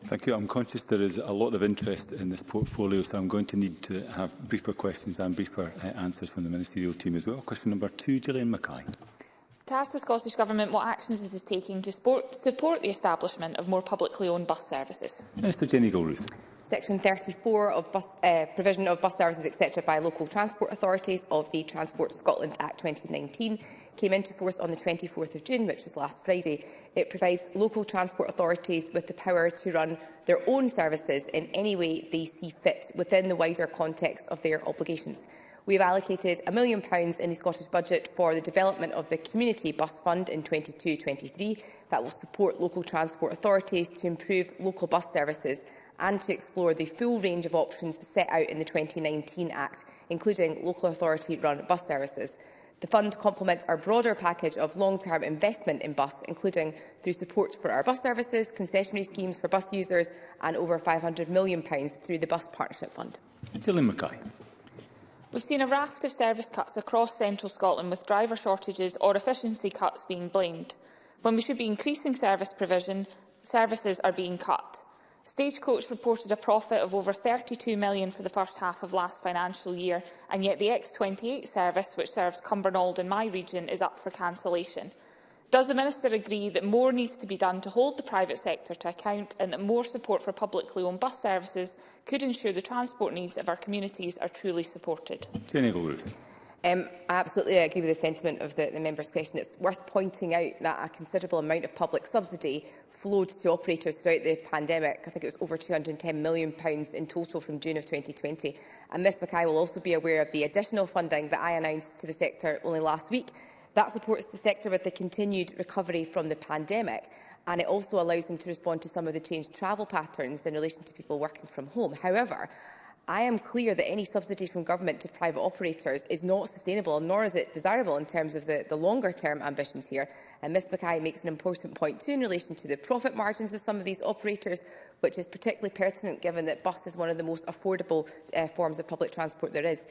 Thank you. I'm conscious there is a lot of interest in this portfolio, so I'm going to need to have briefer questions and briefer uh, answers from the ministerial team as well. Question number two, Gillian Mackay to ask the Scottish Government what actions it is taking to support, support the establishment of more publicly owned bus services. Minister Jenny Goldruth. Section 34 of bus, uh, provision of bus services etc by local transport authorities of the Transport Scotland Act 2019 came into force on the 24th of June, which was last Friday. It provides local transport authorities with the power to run their own services in any way they see fit within the wider context of their obligations. We have allocated a million pounds in the Scottish Budget for the development of the Community Bus Fund in 22-23 that will support local transport authorities to improve local bus services and to explore the full range of options set out in the 2019 Act, including local authority-run bus services. The fund complements our broader package of long-term investment in bus, including through support for our bus services, concessionary schemes for bus users and over £500 million through the Bus Partnership Fund. Dylan Mackay. We've seen a raft of service cuts across central Scotland with driver shortages or efficiency cuts being blamed. When we should be increasing service provision, services are being cut. Stagecoach reported a profit of over £32 million for the first half of last financial year, and yet the X28 service, which serves Cumbernauld in my region, is up for cancellation. Does the Minister agree that more needs to be done to hold the private sector to account and that more support for publicly owned bus services could ensure the transport needs of our communities are truly supported? Um, I absolutely agree with the sentiment of the, the member's question. It's worth pointing out that a considerable amount of public subsidy flowed to operators throughout the pandemic. I think it was over £210 million pounds in total from June of 2020. And Ms Mackay will also be aware of the additional funding that I announced to the sector only last week That supports the sector with the continued recovery from the pandemic and it also allows them to respond to some of the changed travel patterns in relation to people working from home. However, I am clear that any subsidy from government to private operators is not sustainable, nor is it desirable in terms of the, the longer-term ambitions here. And Ms Mackay makes an important point too in relation to the profit margins of some of these operators, which is particularly pertinent given that bus is one of the most affordable uh, forms of public transport there is.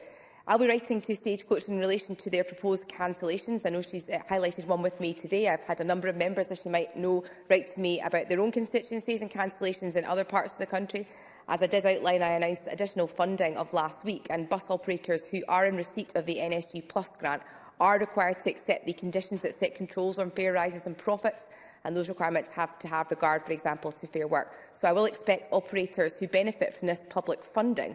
I'll be writing to Stagecoach in relation to their proposed cancellations. I know she's uh, highlighted one with me today. I've had a number of members, as she might know, write to me about their own constituencies and cancellations in other parts of the country. As I did outline, I announced additional funding of last week, and bus operators who are in receipt of the NSG Plus grant are required to accept the conditions that set controls on fare rises and profits and those requirements have to have regard, for example, to fair work. So I will expect operators who benefit from this public funding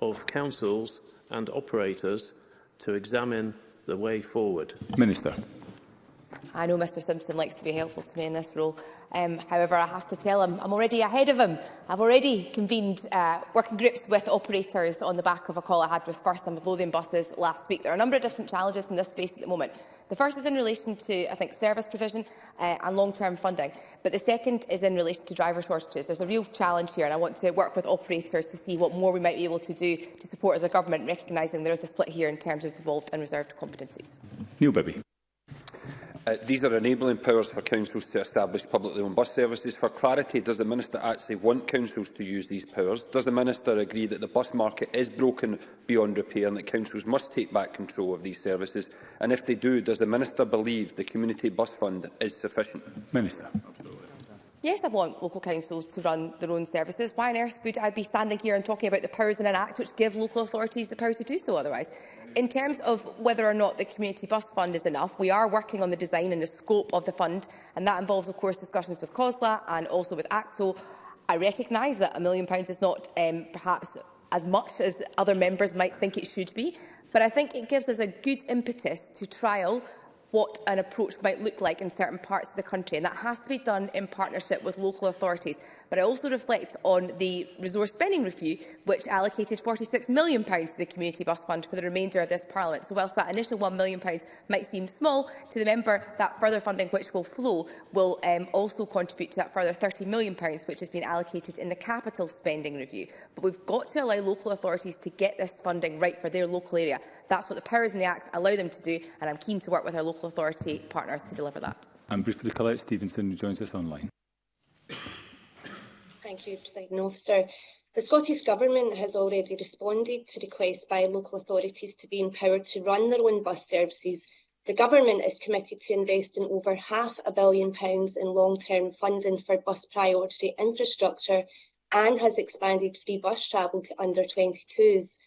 of councils and operators to examine the way forward? Minister. I know Mr Simpson likes to be helpful to me in this role. Um, however, I have to tell him I'm already ahead of him. I've already convened uh, working groups with operators on the back of a call I had with First and with Lothian buses last week. There are a number of different challenges in this space at the moment. The first is in relation to, I think, service provision uh, and long-term funding, but the second is in relation to driver shortages. There's a real challenge here, and I want to work with operators to see what more we might be able to do to support as a government, recognising there is a split here in terms of devolved and reserved competencies. Neil Bibby. Uh, these are enabling powers for councils to establish publicly owned bus services. For clarity, does the Minister actually want councils to use these powers? Does the Minister agree that the bus market is broken beyond repair and that councils must take back control of these services? And if they do, does the Minister believe the Community Bus Fund is sufficient? Minister. Absolutely. Yes, I want local councils to run their own services. Why on earth would I be standing here and talking about the powers in an Act which give local authorities the power to do so otherwise? In terms of whether or not the Community Bus Fund is enough, we are working on the design and the scope of the fund, and that involves, of course, discussions with COSLA and also with ACTO. I recognise that a million pounds is not um, perhaps as much as other members might think it should be, but I think it gives us a good impetus to trial what an approach might look like in certain parts of the country. And that has to be done in partnership with local authorities but it also reflects on the resource spending review, which allocated £46 million to the Community Bus Fund for the remainder of this Parliament. So whilst that initial £1 million might seem small to the member, that further funding which will flow will um, also contribute to that further £30 million which has been allocated in the capital spending review. But we've got to allow local authorities to get this funding right for their local area. That's what the powers in the Act allow them to do, and I'm keen to work with our local authority partners to deliver that. I'm briefly, Colette Stevenson, who joins us online. Thank you, President Officer. The Scottish Government has already responded to requests by local authorities to be empowered to run their own bus services. The Government is committed to investing over half a billion pounds in long-term funding for bus priority infrastructure and has expanded free bus travel to under 22s.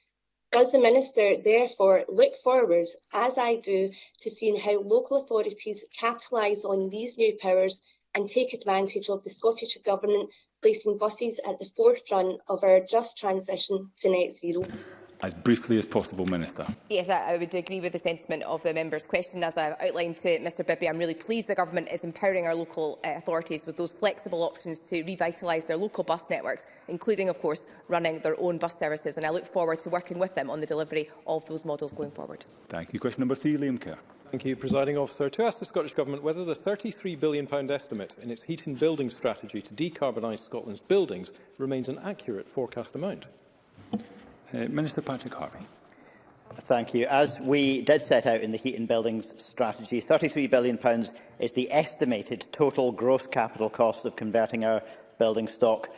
Does the Minister therefore look forward, as I do, to seeing how local authorities capitalise on these new powers and take advantage of the Scottish Government placing buses at the forefront of our just transition to net zero? As briefly as possible, Minister. Yes, I, I would agree with the sentiment of the member's question. As I outlined to Mr Bibby, I'm really pleased the government is empowering our local uh, authorities with those flexible options to revitalise their local bus networks, including, of course, running their own bus services. And I look forward to working with them on the delivery of those models going forward. Thank you. Question number three, Liam Kerr. Thank you, Presiding Officer. To ask the Scottish Government whether the £33 billion estimate in its heat and building strategy to decarbonise Scotland's buildings remains an accurate forecast amount. Uh, Minister Patrick Harvey. Thank you. As we did set out in the Heat and Buildings strategy, £33 billion is the estimated total gross capital cost of converting our building stock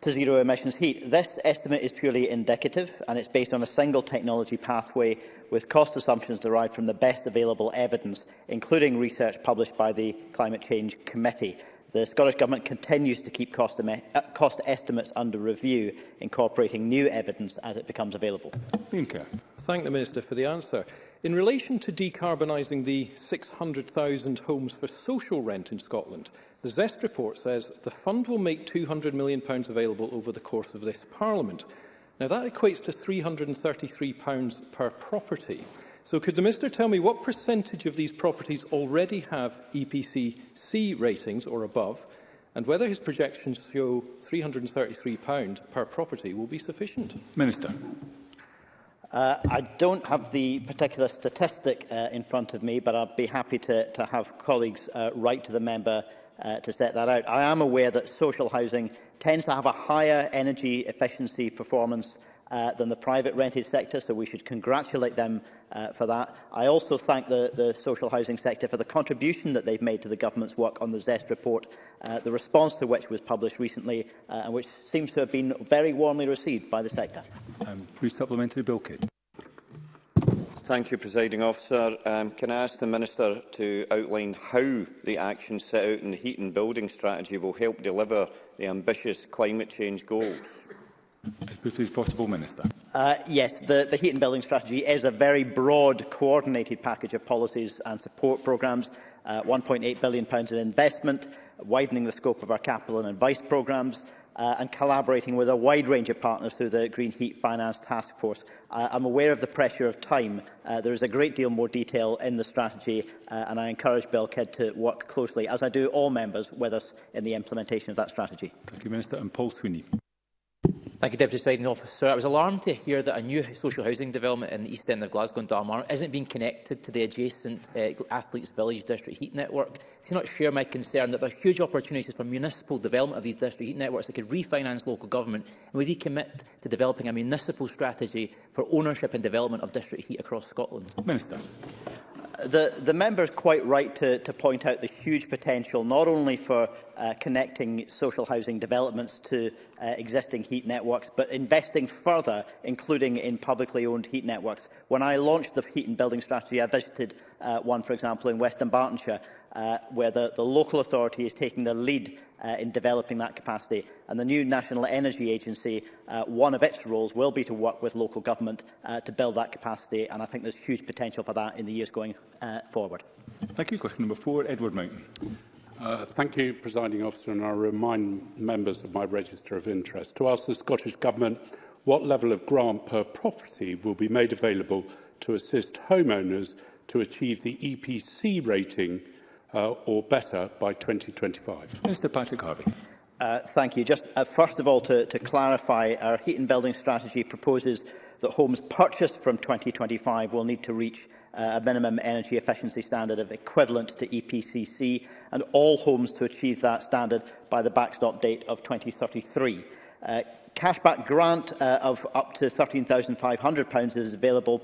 to zero emissions heat. This estimate is purely indicative and it's based on a single technology pathway with cost assumptions derived from the best available evidence, including research published by the Climate Change Committee. The Scottish Government continues to keep cost, uh, cost estimates under review, incorporating new evidence as it becomes available. Thank the Minister for the answer. In relation to decarbonising the 600,000 homes for social rent in Scotland, the ZEST report says the fund will make £200 million available over the course of this Parliament. Now, that equates to £333 per property. So could the Minister tell me what percentage of these properties already have EPC C ratings or above, and whether his projections show £333 per property will be sufficient? Minister. Uh, I don't have the particular statistic uh, in front of me, but I'd be happy to, to have colleagues uh, write to the member uh, to set that out. I am aware that social housing tends to have a higher energy efficiency performance uh, than the private rented sector, so we should congratulate them uh, for that. I also thank the, the social housing sector for the contribution that they've made to the government's work on the ZEST report, uh, the response to which was published recently uh, and which seems to have been very warmly received by the sector. Um, brief supplementary bill, Kate. Thank you, Presiding Officer. Um, can I ask the Minister to outline how the actions set out in the heat and building strategy will help deliver the ambitious climate change goals? As briefly as possible, Minister. Uh, yes, the, the heat and building strategy is a very broad, coordinated package of policies and support programmes. Uh, £1.8 billion in investment, widening the scope of our capital and advice programmes, uh, and collaborating with a wide range of partners through the Green Heat Finance Task Force. Uh, I'm aware of the pressure of time. Uh, there is a great deal more detail in the strategy, uh, and I encourage Kidd to work closely, as I do all members, with us in the implementation of that strategy. Thank you, Minister. And Paul Sweeney. Thank you, Deputy Presiding Officer. I was alarmed to hear that a new social housing development in the east end of Glasgow and Dalmar isn't being connected to the adjacent uh, Athletes Village District Heat Network. Do not share my concern that there are huge opportunities for municipal development of these district heat networks that could refinance local government and would he commit to developing a municipal strategy for ownership and development of district heat across Scotland? Minister the, the member is quite right to, to point out the huge potential, not only for uh, connecting social housing developments to uh, existing heat networks, but investing further, including in publicly owned heat networks. When I launched the heat and building strategy, I visited uh, one, for example, in Western Bartonshire, uh, where the, the local authority is taking the lead uh, in developing that capacity. And the new National Energy Agency, uh, one of its roles will be to work with local government uh, to build that capacity. And I think there's huge potential for that in the years going uh, forward. Thank you. Question number four, Edward Mountain. Uh, thank you, Presiding Officer, and I remind members of my register of interest to ask the Scottish Government what level of grant per property will be made available to assist homeowners to achieve the EPC rating uh, or better by 2025. Mr Patrick Harvey. Uh, thank you. Just uh, first of all, to, to clarify, our heat and building strategy proposes that homes purchased from 2025 will need to reach uh, a minimum energy efficiency standard of equivalent to EPCC and all homes to achieve that standard by the backstop date of 2033. Uh, cashback grant uh, of up to £13,500 is available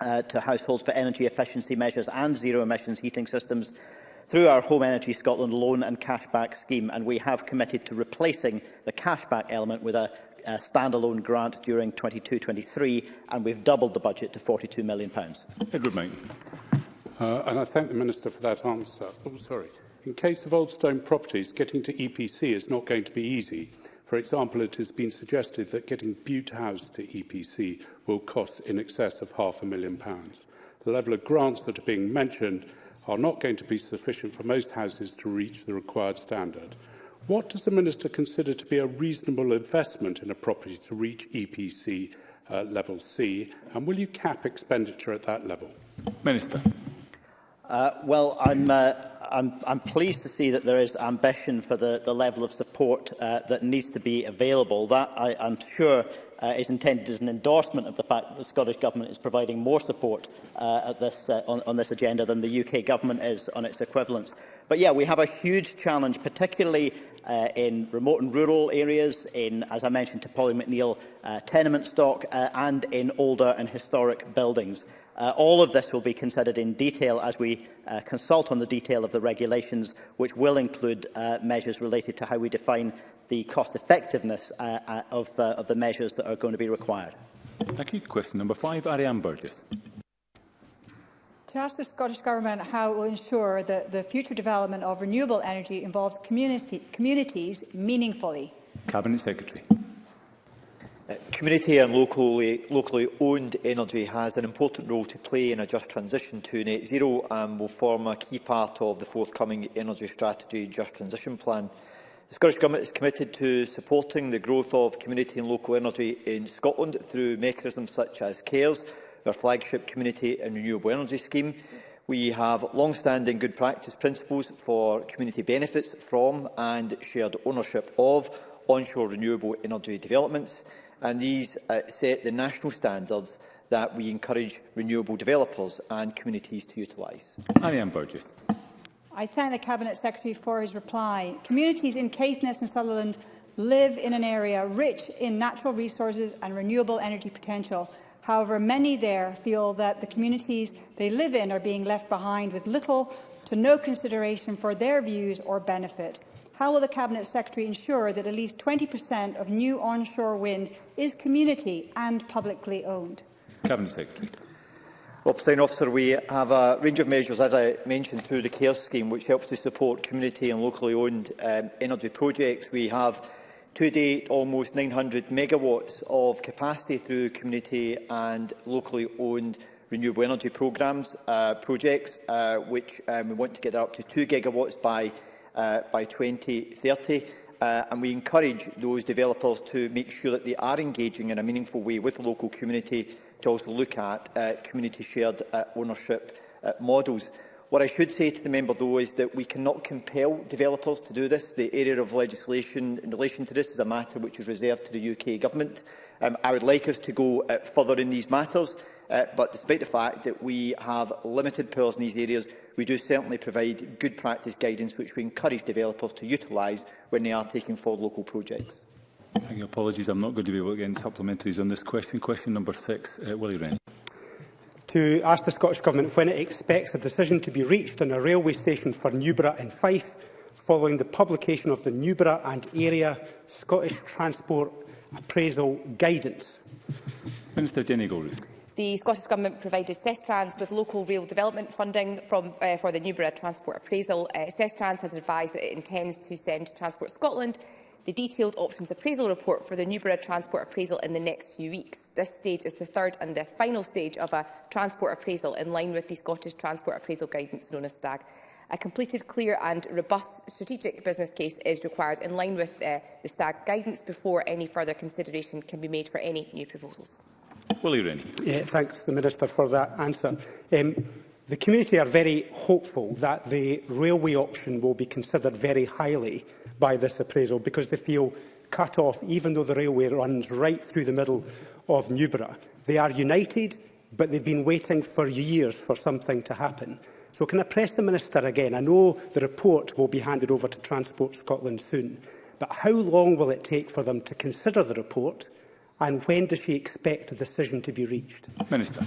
uh, to households for energy efficiency measures and zero emissions heating systems through our Home Energy Scotland loan and cashback scheme, and we have committed to replacing the cashback element with a a standalone grant during 22-23, and we've doubled the budget to £42 million. Edward May. Uh, and I thank the Minister for that answer. Oh, sorry. In case of old stone properties, getting to EPC is not going to be easy. For example, it has been suggested that getting Butte House to EPC will cost in excess of half a million pounds. The level of grants that are being mentioned are not going to be sufficient for most houses to reach the required standard. What does the Minister consider to be a reasonable investment in a property to reach EPC uh, level C, and will you cap expenditure at that level? Minister. Uh, well, I'm, uh, I'm, I'm pleased to see that there is ambition for the, the level of support uh, that needs to be available. That, I, I'm sure, uh, is intended as an endorsement of the fact that the Scottish Government is providing more support uh, at this, uh, on, on this agenda than the UK Government is on its equivalents. But yeah, we have a huge challenge, particularly uh, in remote and rural areas, in, as I mentioned, to Polly McNeill uh, tenement stock uh, and in older and historic buildings. Uh, all of this will be considered in detail as we uh, consult on the detail of the regulations, which will include uh, measures related to how we define the cost effectiveness uh, uh, of, uh, of the measures that are going to be required. Thank you. Question number five, Ariane Burgess. To ask the Scottish Government how it will ensure that the future development of renewable energy involves community, communities meaningfully. Cabinet Secretary. Uh, community and locally, locally owned energy has an important role to play in a just transition to net zero and will form a key part of the forthcoming energy strategy just transition plan. The Scottish Government is committed to supporting the growth of community and local energy in Scotland through mechanisms such as CARES, our flagship community and renewable energy scheme. We have long-standing good practice principles for community benefits from and shared ownership of onshore renewable energy developments, and these uh, set the national standards that we encourage renewable developers and communities to utilise. I am Burgess. I thank the Cabinet Secretary for his reply. Communities in Caithness and Sutherland live in an area rich in natural resources and renewable energy potential. However, many there feel that the communities they live in are being left behind with little to no consideration for their views or benefit. How will the Cabinet Secretary ensure that at least 20% of new onshore wind is community and publicly owned? Cabinet Secretary. Well, President Officer, we have a range of measures, as I mentioned, through the CARE scheme, which helps to support community and locally owned um, energy projects. We have to date almost 900 megawatts of capacity through community and locally owned renewable energy programmes, uh, projects, uh, which um, we want to get up to 2 gigawatts by, uh, by 2030. Uh, and we encourage those developers to make sure that they are engaging in a meaningful way with the local community to also look at uh, community shared uh, ownership uh, models. What I should say to the member, though, is that we cannot compel developers to do this. The area of legislation in relation to this is a matter which is reserved to the UK Government. Um, I would like us to go uh, further in these matters, uh, but despite the fact that we have limited powers in these areas, we do certainly provide good practice guidance which we encourage developers to utilise when they are taking forward local projects. Thank you. Apologies, I'm not going to be able to get any supplementaries on this question. Question number six, uh, Willie Wren. To ask the Scottish Government when it expects a decision to be reached on a railway station for Newborough and Fife following the publication of the Newborough and Area Scottish Transport Appraisal Guidance. Minister Jenny Goldrich. The Scottish Government provided Sestrans with local rail development funding from, uh, for the Newborough Transport Appraisal. Uh, Sestrans has advised that it intends to send Transport Scotland the detailed options appraisal report for the Newborough Transport Appraisal in the next few weeks. This stage is the third and the final stage of a transport appraisal in line with the Scottish Transport Appraisal Guidance known as STAG. A completed, clear and robust strategic business case is required in line with uh, the STAG guidance before any further consideration can be made for any new proposals. Willie Rennie. Yeah, thanks, the Minister, for that answer. Um, the community are very hopeful that the railway option will be considered very highly by this appraisal because they feel cut off, even though the railway runs right through the middle of Newborough. They are united, but they've been waiting for years for something to happen. So can I press the Minister again? I know the report will be handed over to Transport Scotland soon, but how long will it take for them to consider the report and when does she expect a decision to be reached? Minister.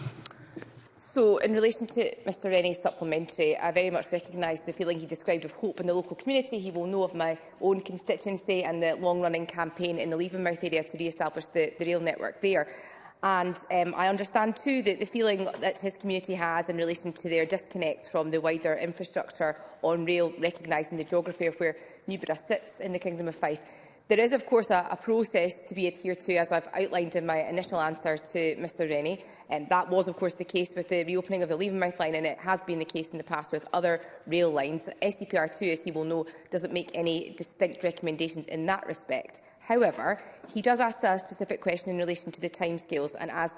So, in relation to Mr Rennie's supplementary, I very much recognise the feeling he described of hope in the local community. He will know of my own constituency and the long-running campaign in the Leavenmouth area to re-establish the, the rail network there. And um, I understand too that the feeling that his community has in relation to their disconnect from the wider infrastructure on rail, recognising the geography of where Newborough sits in the Kingdom of Fife. There is, of course, a, a, process to be adhered to, as I've outlined in my initial answer to Mr Rennie. Um, that was, of course, the case with the reopening of the Leavenmouth line, and it has been the case in the past with other rail lines. SCPR2, as he will know, doesn't make any distinct recommendations in that respect. However, he does ask a specific question in relation to the timescales, and as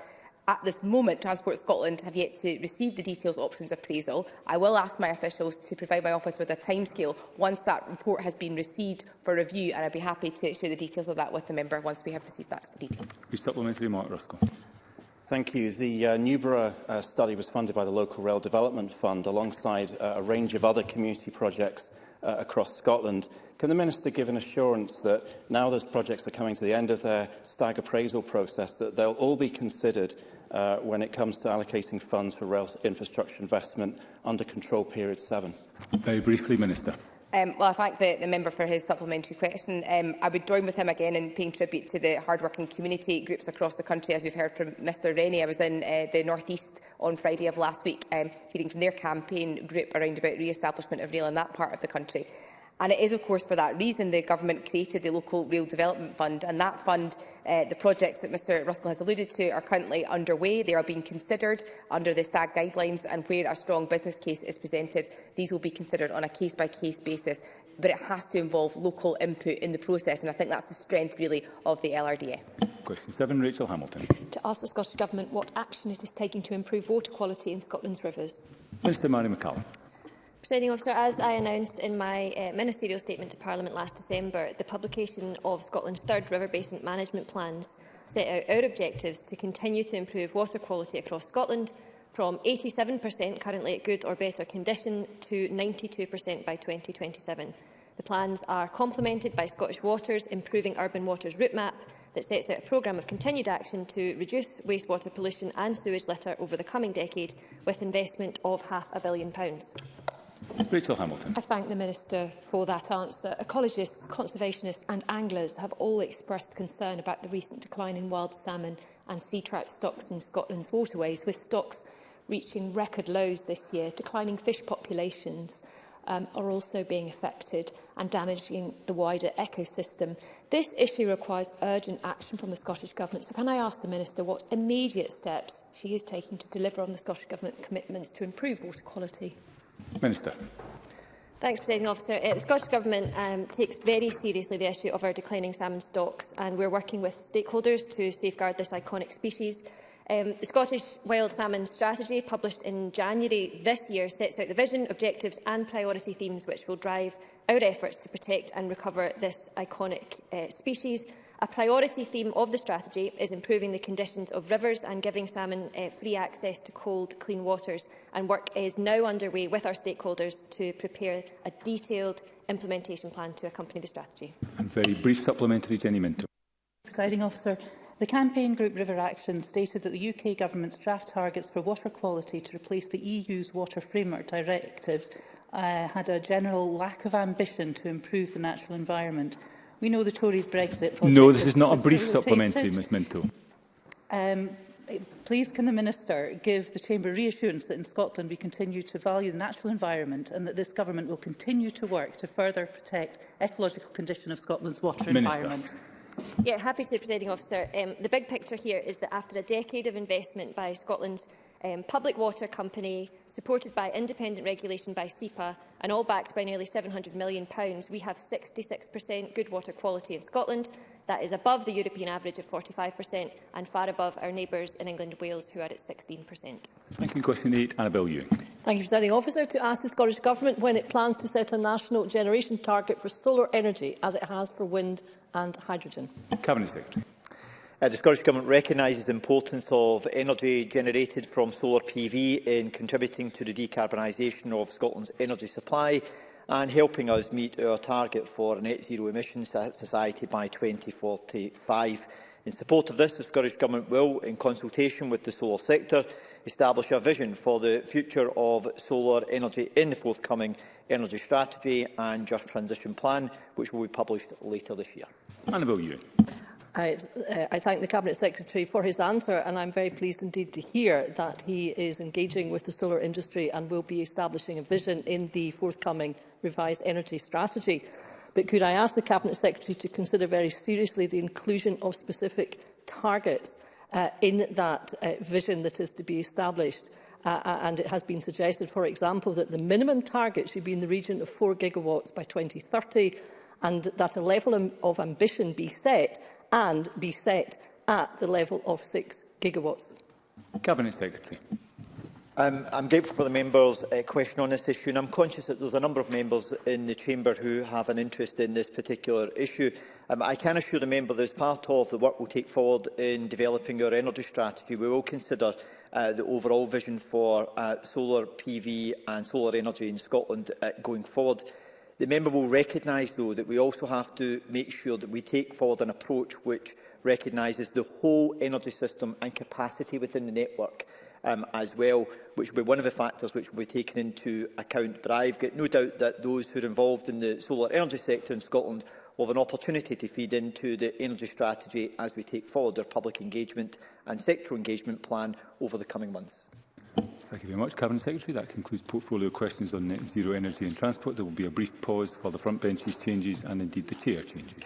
At this moment, Transport Scotland have yet to receive the details options appraisal. I will ask my officials to provide my office with a timescale once that report has been received for review, and I'd be happy to share the details of that with the member once we have received that detail. Your supplementary mark, Ruskell. Thank you. The uh, Newborough uh, study was funded by the Local Rail Development Fund alongside uh, a range of other community projects uh, across Scotland. Can the Minister give an assurance that now those projects are coming to the end of their stag appraisal process, that they'll all be considered uh, when it comes to allocating funds for rail infrastructure investment under Control Period 7? Very briefly, Minister. Um, well, I thank the, the member for his supplementary question. Um, I would join with him again in paying tribute to the hard-working community groups across the country, as we've heard from Mr Rennie. I was in uh, the North East on Friday of last week, um, hearing from their campaign group around about re-establishment of rail in that part of the country. And it is, of course, for that reason the government created the Local Rail Development Fund, and that fund, uh, the projects that Mr Ruskell has alluded to, are currently underway. They are being considered under the STAG guidelines, and where a strong business case is presented, these will be considered on a case-by-case -case basis. But it has to involve local input in the process, and I think that's the strength, really, of the LRDF. Question 7, Rachel Hamilton. To ask the Scottish Government what action it is taking to improve water quality in Scotland's rivers. Minister Mary McCallum. Presiding officer, as I announced in my uh, ministerial statement to Parliament last December, the publication of Scotland's third river basin management plans set out our objectives to continue to improve water quality across Scotland from 87% currently at good or better condition to 92% by 2027. The plans are complemented by Scottish Water's Improving Urban Waters route map that sets out a programme of continued action to reduce wastewater pollution and sewage litter over the coming decade with investment of half a billion pounds. Rachel Hamilton. I thank the Minister for that answer. Ecologists, conservationists and anglers have all expressed concern about the recent decline in wild salmon and sea trout stocks in Scotland's waterways, with stocks reaching record lows this year. Declining fish populations um, are also being affected and damaging the wider ecosystem. This issue requires urgent action from the Scottish Government. So can I ask the Minister what immediate steps she is taking to deliver on the Scottish Government commitments to improve water quality? Minister. Thanks, Presiding Officer. Uh, the Scottish Government um, takes very seriously the issue of our declining salmon stocks, and we're working with stakeholders to safeguard this iconic species. Um, the Scottish Wild Salmon Strategy, published in January this year, sets out the vision, objectives and priority themes which will drive our efforts to protect and recover this iconic uh, species A priority theme of the strategy is improving the conditions of rivers and giving salmon uh, free access to cold, clean waters, and work is now underway with our stakeholders to prepare a detailed implementation plan to accompany the strategy. And very brief supplementary, Jenny Minto. Presiding officer, the campaign group River Action stated that the UK government's draft targets for water quality to replace the EU's Water Framework Directive uh, had a general lack of ambition to improve the natural environment. We know the Tories' Brexit project... No, this is not a brief supplementary, Ms Minto. Um, Please can the Minister give the Chamber reassurance that in Scotland we continue to value the natural environment and that this Government will continue to work to further protect ecological condition of Scotland's water Minister. environment? Yeah, happy to, Presiding Officer. Um, the big picture here is that after a decade of investment by Scotland's um, public water company, supported by independent regulation by SEPA and all backed by nearly £700 million, we have 66% good water quality in Scotland. That is above the European average of 45% and far above our neighbours in England and Wales, who are at 16%. Thank you. Question 8, Annabel Ewing. Thank you, Presiding Officer. To ask the Scottish Government when it plans to set a national generation target for solar energy, as it has for wind and hydrogen. Cabinet Secretary. Uh, the Scottish Government recognises the importance of energy generated from solar PV in contributing to the decarbonisation of Scotland's energy supply and helping us meet our target for a net zero emissions society by 2045. In support of this, the Scottish Government will, in consultation with the solar sector, establish a vision for the future of solar energy in the forthcoming Energy Strategy and Just Transition Plan, which will be published later this year. Annabelle Ewing. I, uh, I thank the Cabinet Secretary for his answer and I'm very pleased indeed to hear that he is engaging with the solar industry and will be establishing a vision in the forthcoming revised energy strategy. But could I ask the Cabinet Secretary to consider very seriously the inclusion of specific targets uh, in that uh, vision that is to be established? Uh, uh and it has been suggested, for example, that the minimum target should be in the region of 4 gigawatts by 2030 and that a level of ambition be set and be set at the level of 6 gigawatts. Cabinet Secretary. Um, I'm grateful for the member's uh, question on this issue and I'm conscious that there's a number of members in the chamber who have an interest in this particular issue. Um, I can assure the member that as part of the work we'll take forward in developing our energy strategy, we will consider uh, the overall vision for uh, solar PV and solar energy in Scotland uh, going forward. The member will recognise, though, that we also have to make sure that we take forward an approach which recognises the whole energy system and capacity within the network um, as well, which will be one of the factors which will be taken into account. But I've got no doubt that those who are involved in the solar energy sector in Scotland will have an opportunity to feed into the energy strategy as we take forward our public engagement and sectoral engagement plan over the coming months. Thank you very much, Cabinet Secretary. That concludes portfolio questions on net zero energy and transport. There will be a brief pause while the front benches changes and indeed the chair changes.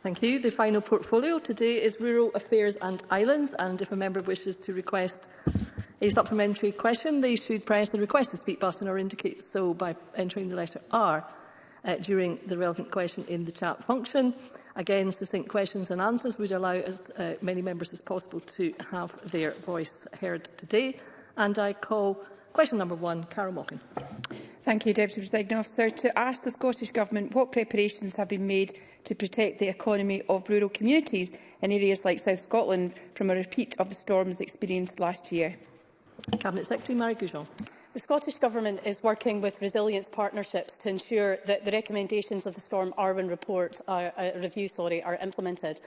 Thank you. The final portfolio today is Rural Affairs and Islands, and if a member wishes to request a supplementary question, they should press the Request to Speak button or indicate so by entering the letter R uh, during the relevant question in the chat function. Again, succinct questions and answers would allow as uh, many members as possible to have their voice heard today. And I call question number one, Carol Mockin. Thank you, Deputy President Officer. To ask the Scottish Government what preparations have been made to protect the economy of rural communities in areas like South Scotland from a repeat of the storms experienced last year. Cabinet Secretary Mary Goujon. The Scottish Government is working with resilience partnerships to ensure that the recommendations of the Storm Arwen report, uh, uh, review sorry, are implemented.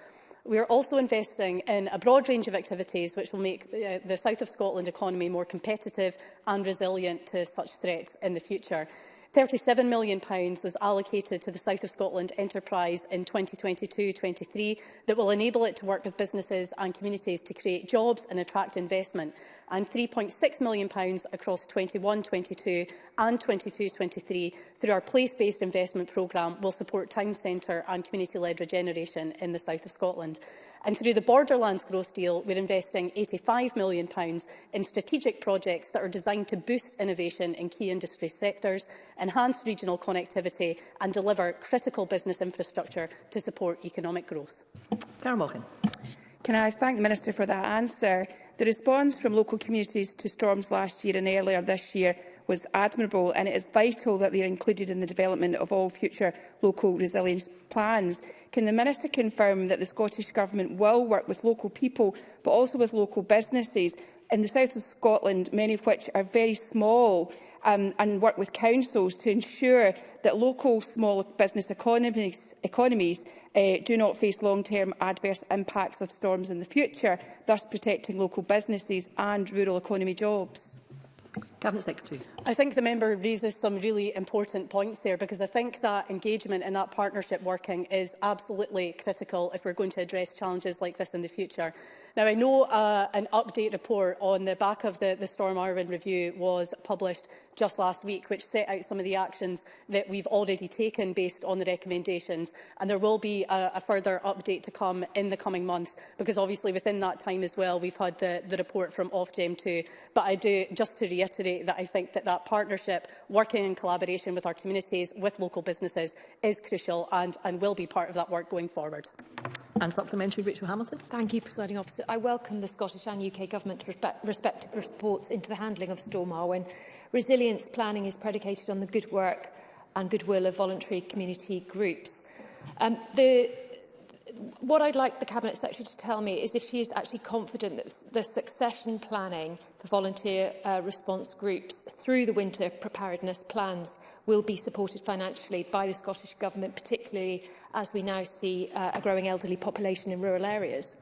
We are also investing in a broad range of activities which will make uh, the south of Scotland economy more competitive and resilient to such threats in the future. £37 million was allocated to the South of Scotland Enterprise in 2022-23 that will enable it to work with businesses and communities to create jobs and attract investment and £3.6 million across 21-22 and 22-23 through our place-based investment programme will support town centre and community-led regeneration in the south of Scotland. And through the Borderlands Growth Deal, we're investing £85 million in strategic projects that are designed to boost innovation in key industry sectors, enhance regional connectivity and deliver critical business infrastructure to support economic growth. Karen Morgan. Can I thank the Minister for that answer? The response from local communities to storms last year and earlier this year was admirable and it is vital that they are included in the development of all future local resilience plans. Can the Minister confirm that the Scottish Government will work with local people but also with local businesses in the south of Scotland, many of which are very small um, and work with councils to ensure that local small business economies, economies uh, do not face long-term adverse impacts of storms in the future, thus protecting local businesses and rural economy jobs? Cabinet Secretary. I think the member raises some really important points there because I think that engagement and that partnership working is absolutely critical if we're going to address challenges like this in the future. Now, I know uh, an update report on the back of the, the Storm Arwen review was published just last week, which set out some of the actions that we've already taken based on the recommendations. And there will be a, a further update to come in the coming months, because obviously within that time as well, we've had the, the report from Ofgem too. But I do, just to reiterate, reiterate that I think that that partnership, working in collaboration with our communities, with local businesses, is crucial and, and will be part of that work going forward. And supplementary, Rachel Hamilton. Thank you, Presiding Officer. I welcome the Scottish and UK Government's respective reports into the handling of Storm Arwen. Resilience planning is predicated on the good work and goodwill of voluntary community groups. Um, the, what I'd like the Cabinet Secretary to tell me is if she is actually confident that the succession planning The volunteer uh, response groups through the winter preparedness plans will be supported financially by the Scottish Government, particularly as we now see uh, a growing elderly population in rural areas.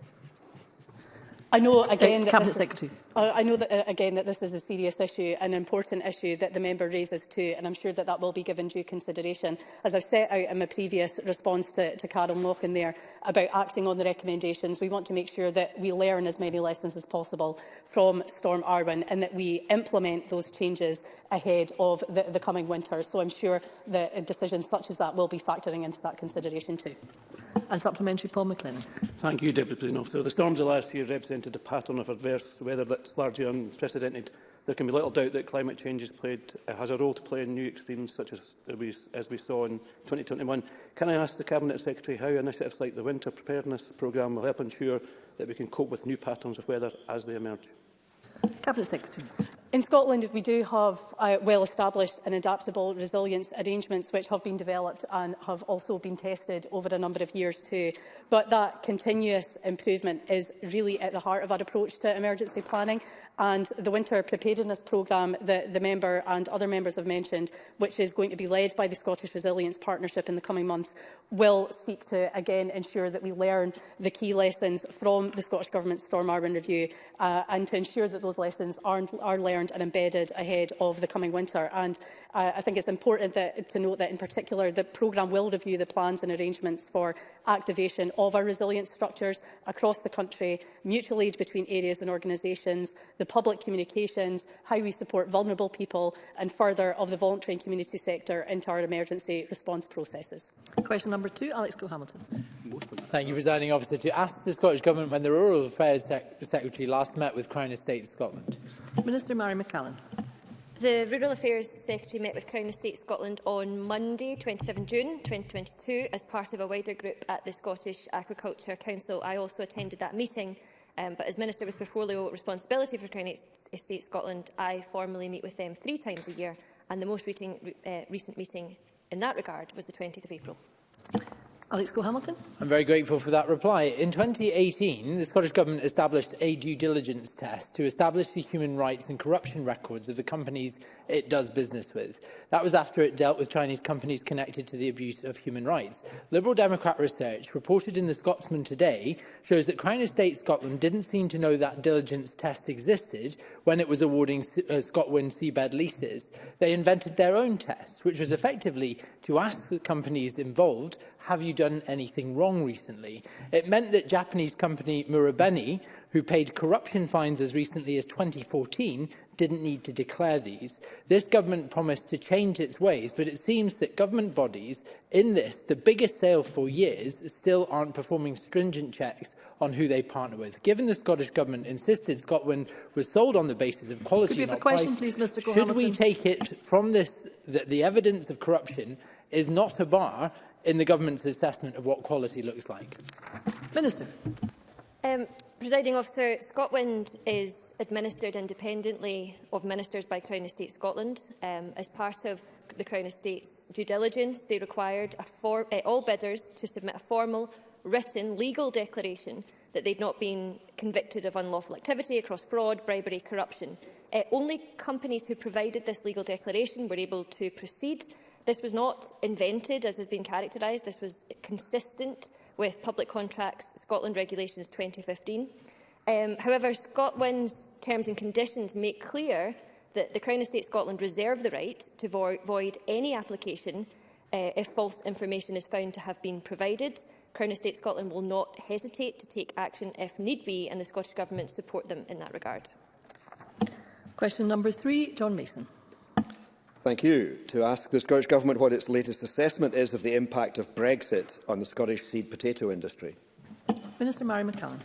I know uh, again uh, that... Cabinet Secretary. I know that, uh, again, that this is a serious issue, an important issue that the member raises too, and I'm sure that that will be given due consideration. As I've set out in my previous response to, to Carol Mochan there about acting on the recommendations, we want to make sure that we learn as many lessons as possible from Storm Arwen and that we implement those changes ahead of the, the coming winter. So I'm sure that decisions such as that will be factoring into that consideration too. And supplementary Paul McLennan. Thank you, Deputy President. The storms of last year represented a pattern of adverse weather that that's largely unprecedented, there can be little doubt that climate change has, played, uh, has a role to play in new extremes such as, we, as we saw in 2021. Can I ask the Cabinet Secretary how initiatives like the Winter Preparedness Programme will help ensure that we can cope with new patterns of weather as they emerge? Cabinet Secretary. In Scotland, we do have uh, well-established and adaptable resilience arrangements which have been developed and have also been tested over a number of years too. But that continuous improvement is really at the heart of our approach to emergency planning and the Winter Preparedness Programme that the member and other members have mentioned, which is going to be led by the Scottish Resilience Partnership in the coming months, will seek to again ensure that we learn the key lessons from the Scottish Government's Storm Arwen Review uh, and to ensure that those lessons are, are learned learned and embedded ahead of the coming winter. And uh, I think it's important that, to note that, in particular, the programme will review the plans and arrangements for activation of our resilience structures across the country, mutual aid between areas and organisations, the public communications, how we support vulnerable people, and further of the voluntary and community sector into our emergency response processes. Question number two, Alex cole Thank you, Presiding Officer. To ask the Scottish Government when the Rural Affairs Sec Secretary last met with Crown Estate Scotland, Minister Mary McCallan. The Rural Affairs Secretary met with Crown Estate Scotland on Monday, 27 June 2022, as part of a wider group at the Scottish Agriculture Council. I also attended that meeting, um, but as Minister with Portfolio Responsibility for Crown Estate Scotland, I formally meet with them three times a year, and the most reading, uh, recent meeting in that regard was the 20th of April. Alex Cole-Hamilton. I'm very grateful for that reply. In 2018, the Scottish Government established a due diligence test to establish the human rights and corruption records of the companies it does business with. That was after it dealt with Chinese companies connected to the abuse of human rights. Liberal Democrat research reported in The Scotsman today shows that Crown Estate Scotland didn't seem to know that diligence test existed when it was awarding uh, Scotland seabed leases. They invented their own test, which was effectively to ask the companies involved have you done anything wrong recently? It meant that Japanese company Murabeni, who paid corruption fines as recently as 2014, didn't need to declare these. This government promised to change its ways, but it seems that government bodies in this, the biggest sale for years, still aren't performing stringent checks on who they partner with. Given the Scottish government insisted Scotland was sold on the basis of quality, Could we question, price, please, Mr. Should Hamilton? we take it from this that the evidence of corruption is not a bar in the government's assessment of what quality looks like? Minister. Um, Presiding officer, Scotland is administered independently of ministers by Crown Estate Scotland. Um, as part of the Crown Estate's due diligence, they required for, uh, all bidders to submit a formal, written, legal declaration that they'd not been convicted of unlawful activity across fraud, bribery, corruption. Uh, only companies who provided this legal declaration were able to proceed This was not invented, as has been characterised. This was consistent with Public Contracts Scotland Regulations 2015. Um, however, Scotland's terms and conditions make clear that the Crown Estate Scotland reserve the right to vo void any application uh, if false information is found to have been provided. Crown Estate Scotland will not hesitate to take action if need be, and the Scottish Government support them in that regard. Question number three, John Mason. Thank you. To ask the Scottish Government what its latest assessment is of the impact of Brexit on the Scottish seed potato industry. Minister Mary McCallum.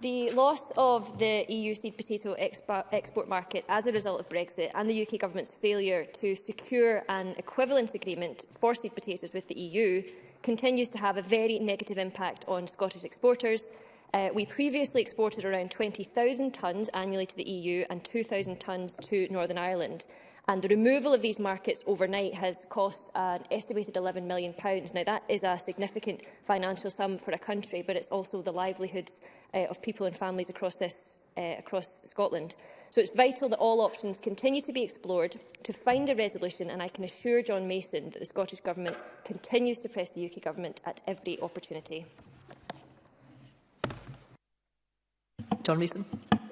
The loss of the EU seed potato expo export market as a result of Brexit and the UK Government's failure to secure an equivalence agreement for seed potatoes with the EU continues to have a very negative impact on Scottish exporters. Uh, we previously exported around 20,000 tonnes annually to the EU and 2,000 tonnes to Northern Ireland. And the removal of these markets overnight has cost an estimated £11 million. Now, that is a significant financial sum for a country, but it's also the livelihoods uh, of people and families across, this, uh, across Scotland. So it's vital that all options continue to be explored to find a resolution, and I can assure John Mason that the Scottish Government continues to press the UK Government at every opportunity. John Mason.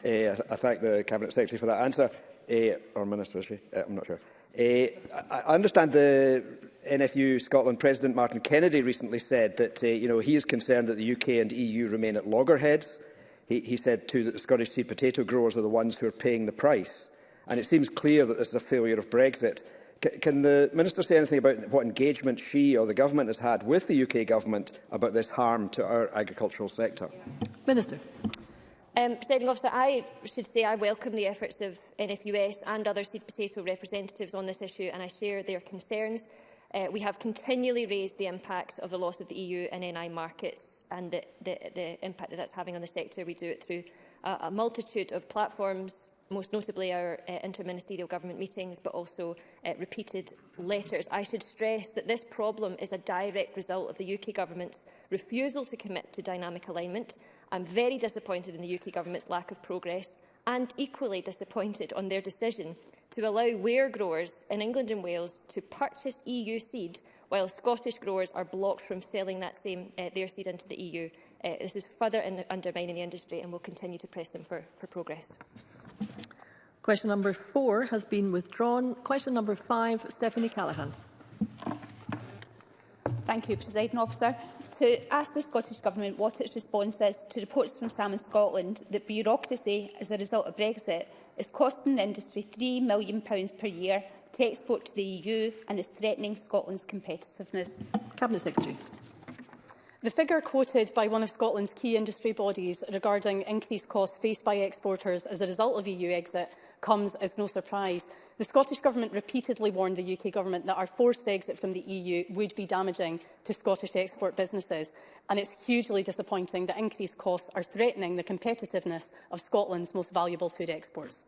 Uh, I thank the Cabinet Secretary for that answer uh, eh, or Minister, is she? Uh, eh, I'm not sure. Uh, I understand the NFU Scotland President Martin Kennedy recently said that uh, you know, he is concerned that the UK and EU remain at loggerheads. He, he said too that the Scottish sea potato growers are the ones who are paying the price. And it seems clear that this is a failure of Brexit. C can the Minister say anything about what engagement she or the Government has had with the UK Government about this harm to our agricultural sector? Minister. Um, Presiding officer, I should say I welcome the efforts of NFUS and other seed potato representatives on this issue and I share their concerns. Uh, we have continually raised the impact of the loss of the EU and NI markets and the, the, the impact that that's having on the sector. We do it through a, a multitude of platforms, most notably our uh, interministerial government meetings, but also uh, repeated letters. I should stress that this problem is a direct result of the UK government's refusal to commit to dynamic alignment I'm very disappointed in the UK Government's lack of progress and equally disappointed on their decision to allow ware growers in England and Wales to purchase EU seed while Scottish growers are blocked from selling that same, uh, their seed into the EU. Uh, this is further in, undermining the industry and we'll continue to press them for, for progress. Question number four has been withdrawn. Question number five, Stephanie Callaghan. Thank you, President Officer to ask the Scottish Government what its response is to reports from Salmon Scotland that bureaucracy as a result of Brexit is costing the industry £3 million per year to export to the EU and is threatening Scotland's competitiveness. Cabinet Secretary. The figure quoted by one of Scotland's key industry bodies regarding increased costs faced by exporters as a result of EU exit comes as no surprise. The Scottish Government repeatedly warned the UK Government that our forced exit from the EU would be damaging to Scottish export businesses, and it's hugely disappointing that increased costs are threatening the competitiveness of Scotland's most valuable food exports.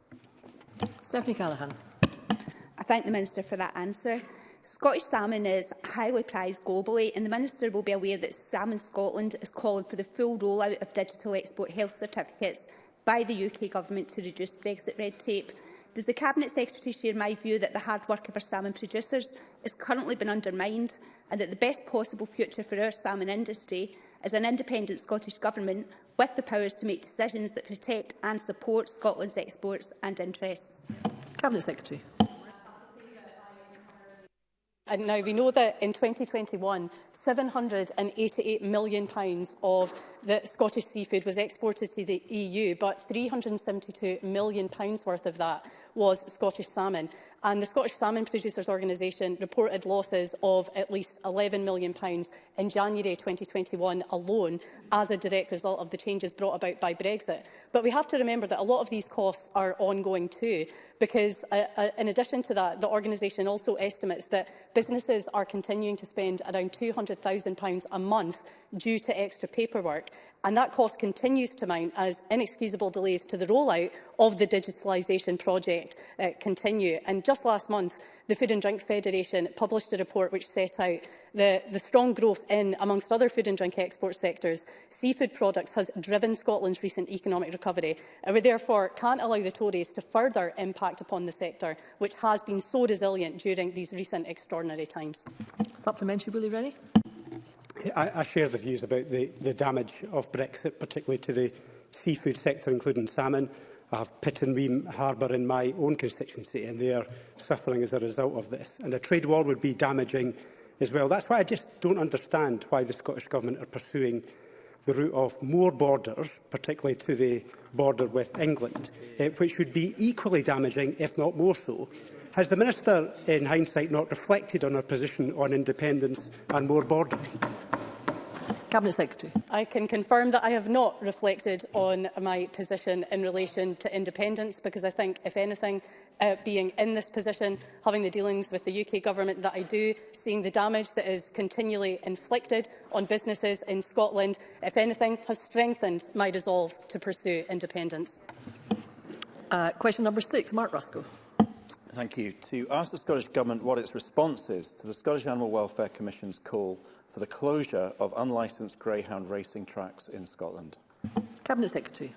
Stephanie Callaghan. I thank the Minister for that answer. Scottish salmon is highly prized globally and the Minister will be aware that Salmon Scotland is calling for the full rollout of digital export health certificates by the UK Government to reduce Brexit red tape. Does the Cabinet Secretary share my view that the hard work of our salmon producers has currently been undermined and that the best possible future for our salmon industry is an independent Scottish Government with the powers to make decisions that protect and support Scotland's exports and interests? Cabinet Secretary. And now we know that in 2021, £788 million of that Scottish seafood was exported to the EU, but £372 million worth of that was Scottish salmon. And the Scottish Salmon Producers Organisation reported losses of at least £11 million in January 2021 alone as a direct result of the changes brought about by Brexit. But we have to remember that a lot of these costs are ongoing too, because uh, uh, in addition to that, the organisation also estimates that businesses are continuing to spend around £200,000 a month due to extra paperwork and that cost continues to mount as inexcusable delays to the rollout of the digitalisation project uh, continue. And just last month, the Food and Drink Federation published a report which set out the, the strong growth in, amongst other food and drink export sectors, seafood products has driven Scotland's recent economic recovery. And we therefore can't allow the Tories to further impact upon the sector, which has been so resilient during these recent extraordinary times. Supplementary, Willie Rennie. I, I share the views about the, the damage of Brexit, particularly to the seafood sector, including salmon. I have Pitt and Weem Harbour in my own constituency, and they are suffering as a result of this. And a trade war would be damaging as well. That's why I just don't understand why the Scottish Government are pursuing the route of more borders, particularly to the border with England, eh, which would be equally damaging, if not more so, Has the Minister, in hindsight, not reflected on her position on independence and more borders? Cabinet Secretary. I can confirm that I have not reflected on my position in relation to independence because I think, if anything, uh, being in this position, having the dealings with the UK government that I do, seeing the damage that is continually inflicted on businesses in Scotland, if anything, has strengthened my resolve to pursue independence. Uh, question number six, Mark Ruskell. Thank you. To ask the Scottish Government what its response is to the Scottish Animal Welfare Commission's call for the closure of unlicensed greyhound racing tracks in Scotland. Cabinet Secretary.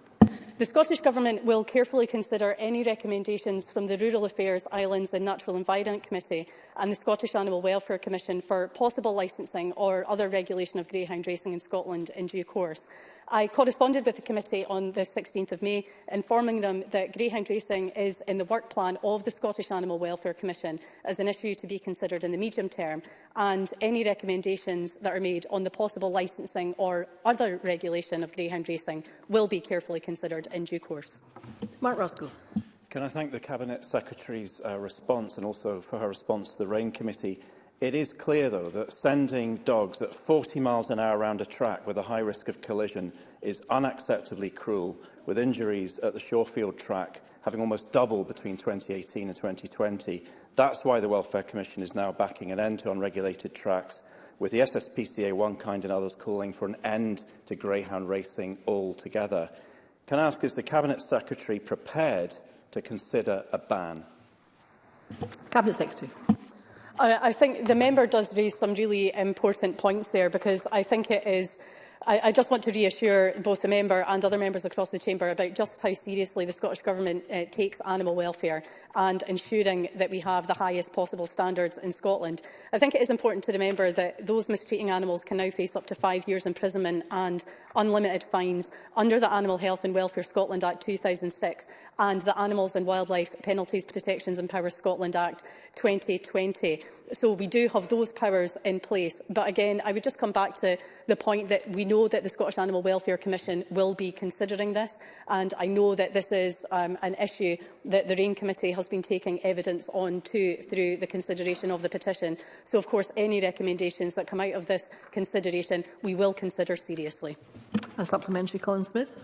The Scottish Government will carefully consider any recommendations from the Rural Affairs, Islands and Natural Environment Committee and the Scottish Animal Welfare Commission for possible licensing or other regulation of greyhound racing in Scotland in due course. I corresponded with the committee on the 16th of May, informing them that greyhound racing is in the work plan of the Scottish Animal Welfare Commission as an issue to be considered in the medium term, and any recommendations that are made on the possible licensing or other regulation of greyhound racing will be carefully considered in due course. Mark Roscoe. Can I thank the Cabinet Secretary's uh, response and also for her response to the RAIN Committee? It is clear, though, that sending dogs at 40 miles an hour around a track with a high risk of collision is unacceptably cruel, with injuries at the Shawfield track having almost doubled between 2018 and 2020. That's why the Welfare Commission is now backing an end to unregulated tracks, with the SSPCA One Kind and others calling for an end to greyhound racing altogether. Can I ask, is the Cabinet Secretary prepared to consider a ban? Cabinet Secretary. I think the member does raise some really important points there because I think it is I, I just want to reassure both the member and other members across the chamber about just how seriously the Scottish Government uh, takes animal welfare and ensuring that we have the highest possible standards in Scotland. I think it is important to remember that those mistreating animals can now face up to five years imprisonment and unlimited fines under the Animal Health and Welfare Scotland Act 2006 and the Animals and Wildlife Penalties, Protections and Powers Scotland Act 2020. So we do have those powers in place. But again, I would just come back to the point that we know that the Scottish Animal Welfare Commission will be considering this. And I know that this is um, an issue that the RAIN Committee has been taking evidence on too through the consideration of the petition. So, of course, any recommendations that come out of this consideration, we will consider seriously. A supplementary, Colin Smith.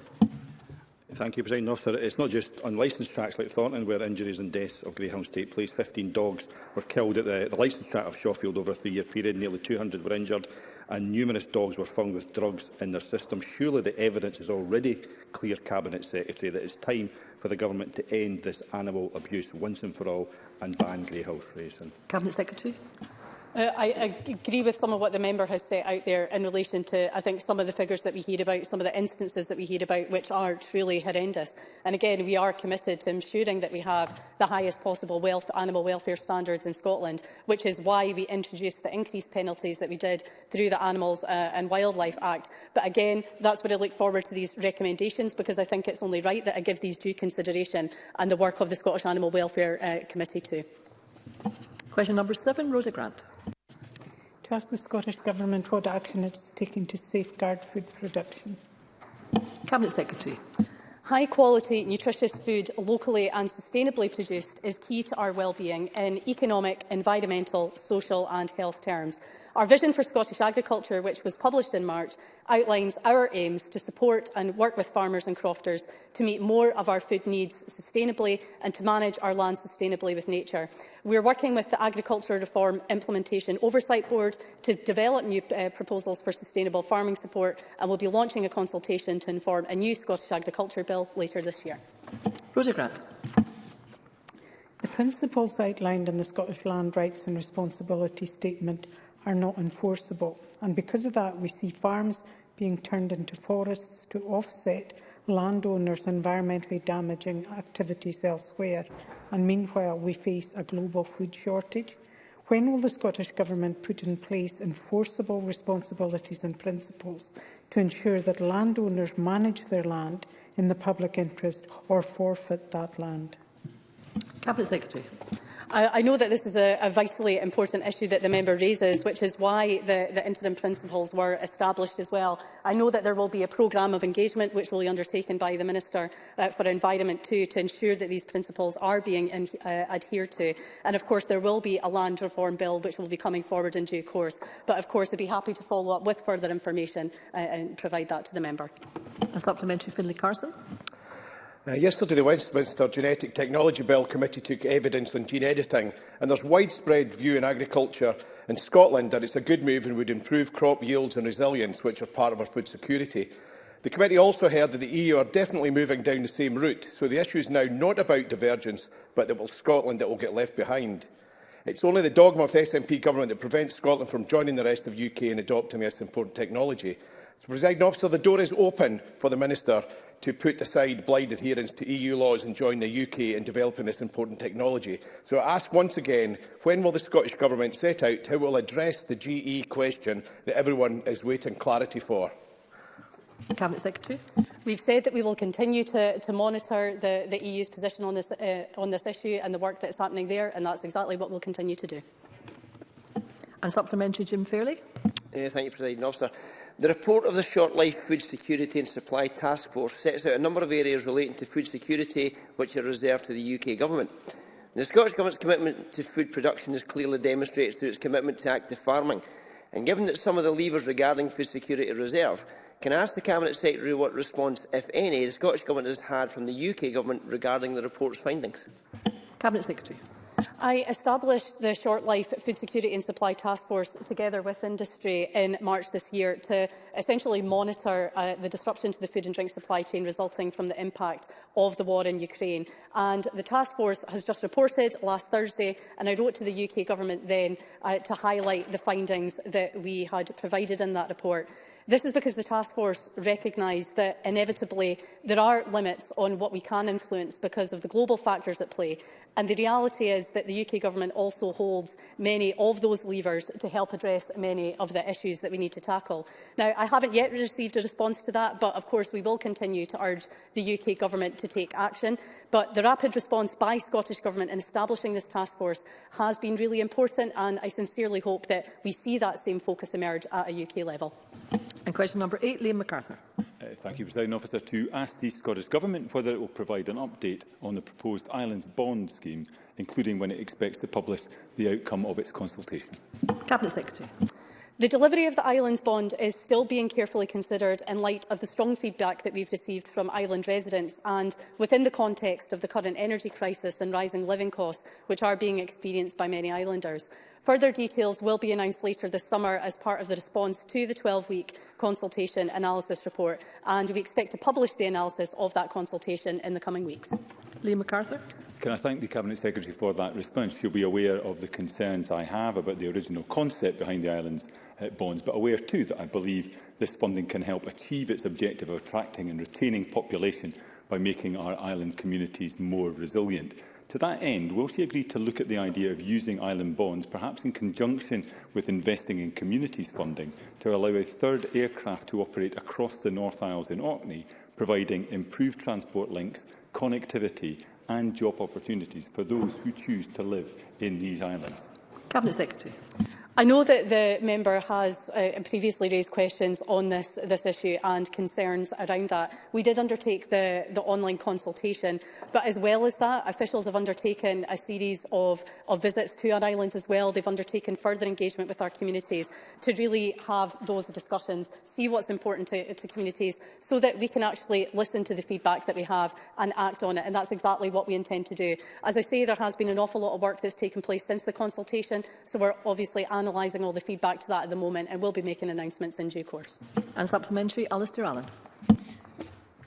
Thank you, President Officer. It's not just unlicensed tracks like Thornton where injuries and deaths of greyhounds take place. 15 dogs were killed at the, the licensed track of Shawfield over a three-year period. Nearly 200 were injured and numerous dogs were found with drugs in their system. Surely the evidence is already clear, Cabinet Secretary, that it's time for the government to end this animal abuse once and for all and ban greyhound racing. Cabinet Secretary. Uh, I, agree with some of what the member has set out there in relation to, I think, some of the figures that we hear about, some of the instances that we hear about, which are truly horrendous. And again, we are committed to ensuring that we have the highest possible wealth, animal welfare standards in Scotland, which is why we introduced the increased penalties that we did through the Animals uh, and Wildlife Act. But again, that's what I look forward to these recommendations, because I think it's only right that I give these due consideration and the work of the Scottish Animal Welfare uh, Committee too. Question number seven, Rosa Grant. To ask the Scottish Government what action it is taking to safeguard food production. Cabinet Secretary. High quality, nutritious food locally and sustainably produced is key to our well-being in economic, environmental, social and health terms. Our vision for Scottish agriculture, which was published in March, outlines our aims to support and work with farmers and crofters to meet more of our food needs sustainably and to manage our land sustainably with nature. We are working with the Agriculture Reform Implementation Oversight Board to develop new uh, proposals for sustainable farming support and will be launching a consultation to inform a new Scottish Agriculture Bill later this year. Rosa Grant. The principles outlined in the Scottish Land Rights and Responsibility Statement are not enforceable. And because of that, we see farms being turned into forests to offset landowners' environmentally damaging activities elsewhere. And meanwhile, we face a global food shortage. When will the Scottish Government put in place enforceable responsibilities and principles to ensure that landowners manage their land in the public interest or forfeit that land? Cabinet Secretary. I, I know that this is a, a vitally important issue that the member raises, which is why the, the interim principles were established as well. I know that there will be a programme of engagement which will be undertaken by the Minister uh, for Environment too to ensure that these principles are being in, uh, adhered to. And of course, there will be a land reform bill which will be coming forward in due course. But of course, I'd be happy to follow up with further information uh, and provide that to the member. A supplementary, Finlay Carson. Uh, yesterday, the Westminster Genetic Technology Bill Committee took evidence on gene editing, and there's widespread view in agriculture in Scotland that it's a good move and would improve crop yields and resilience, which are part of our food security. The committee also heard that the EU are definitely moving down the same route, so the issue is now not about divergence, but that will Scotland that will get left behind. It's only the dogma of the SNP government that prevents Scotland from joining the rest of the UK in adopting this important technology. So, President Officer, the door is open for the Minister to put aside blind adherence to EU laws and join the UK in developing this important technology. So I ask once again, when will the Scottish Government set out how it will address the GE question that everyone is waiting clarity for? Cabinet Secretary. We've said that we will continue to, to monitor the, the EU's position on this, uh, on this issue and the work that's happening there, and that's exactly what we'll continue to do. And supplementary, Jim Fairley. Uh, thank you, President Officer. The report of the Short Life Food Security and Supply Task Force sets out a number of areas relating to food security which are reserved to the UK Government. The Scottish Government's commitment to food production is clearly demonstrated through its commitment to active farming. And given that some of the levers regarding food security reserve, can I ask the Cabinet Secretary what response, if any, the Scottish Government has had from the UK Government regarding the report's findings? Cabinet Secretary. I established the Short Life Food Security and Supply Task Force together with industry in March this year to essentially monitor uh, the disruption to the food and drink supply chain resulting from the impact of the war in Ukraine. And the task force has just reported last Thursday, and I wrote to the UK government then uh, to highlight the findings that we had provided in that report. This is because the task force recognised that inevitably there are limits on what we can influence because of the global factors at play. And the reality is that the UK government also holds many of those levers to help address many of the issues that we need to tackle. Now, I haven't yet received a response to that, but of course we will continue to urge the UK government to take action. But the rapid response by Scottish Government in establishing this task force has been really important, and I sincerely hope that we see that same focus emerge at a UK level. And question number eight, Liam MacArthur. Uh, thank you, President Officer. To ask the Scottish Government whether it will provide an update on the proposed Islands Bond scheme, including when it expects to publish the outcome of its consultation. Cabinet Secretary. The delivery of the island's bond is still being carefully considered in light of the strong feedback that we've received from island residents and within the context of the current energy crisis and rising living costs, which are being experienced by many islanders. Further details will be announced later this summer as part of the response to the 12-week consultation analysis report, and we expect to publish the analysis of that consultation in the coming weeks. Lee MacArthur. Can I thank the Cabinet Secretary for that response? She'll be aware of the concerns I have about the original concept behind the island's uh, bonds, but aware too that I believe this funding can help achieve its objective of attracting and retaining population by making our island communities more resilient. To that end, will she agree to look at the idea of using island bonds, perhaps in conjunction with investing in communities funding, to allow a third aircraft to operate across the North Isles in Orkney, providing improved transport links, connectivity and job opportunities for those who choose to live in these islands. Cabinet Secretary. I know that the member has uh, previously raised questions on this, this issue and concerns around that. We did undertake the, the online consultation, but as well as that, officials have undertaken a series of, of visits to our island as well. They've undertaken further engagement with our communities to really have those discussions, see what's important to, to communities, so that we can actually listen to the feedback that we have and act on it. And that's exactly what we intend to do. As I say, there has been an awful lot of work that's taken place since the consultation, so we're obviously analysing analysing all the feedback to that at the moment and will be making announcements in due course. And supplementary, Alistair Allen.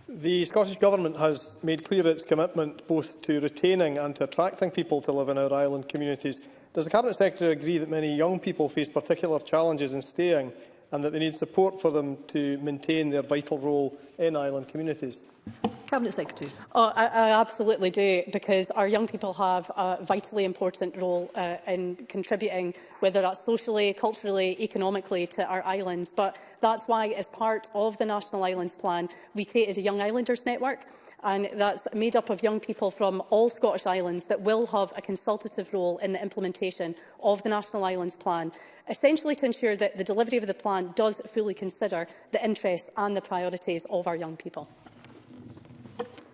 The Scottish Government has made clear its commitment both to retaining and to attracting people to live in our island communities. Does the Cabinet Secretary agree that many young people face particular challenges in staying and that they need support for them to maintain their vital role in island communities? Cabinet Secretary. Oh, I, I absolutely do, because our young people have a vitally important role uh, in contributing, whether that's socially, culturally, economically, to our islands. But that's why, as part of the National Islands Plan, we created a Young Islanders Network, and that's made up of young people from all Scottish islands that will have a consultative role in the implementation of the National Islands Plan essentially to ensure that the delivery of the plan does fully consider the interests and the priorities of our young people.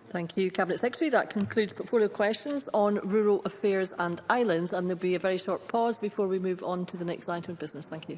Thank you, Cabinet Secretary. That concludes portfolio questions on rural affairs and islands, and there will be a very short pause before we move on to the next item of business. Thank you.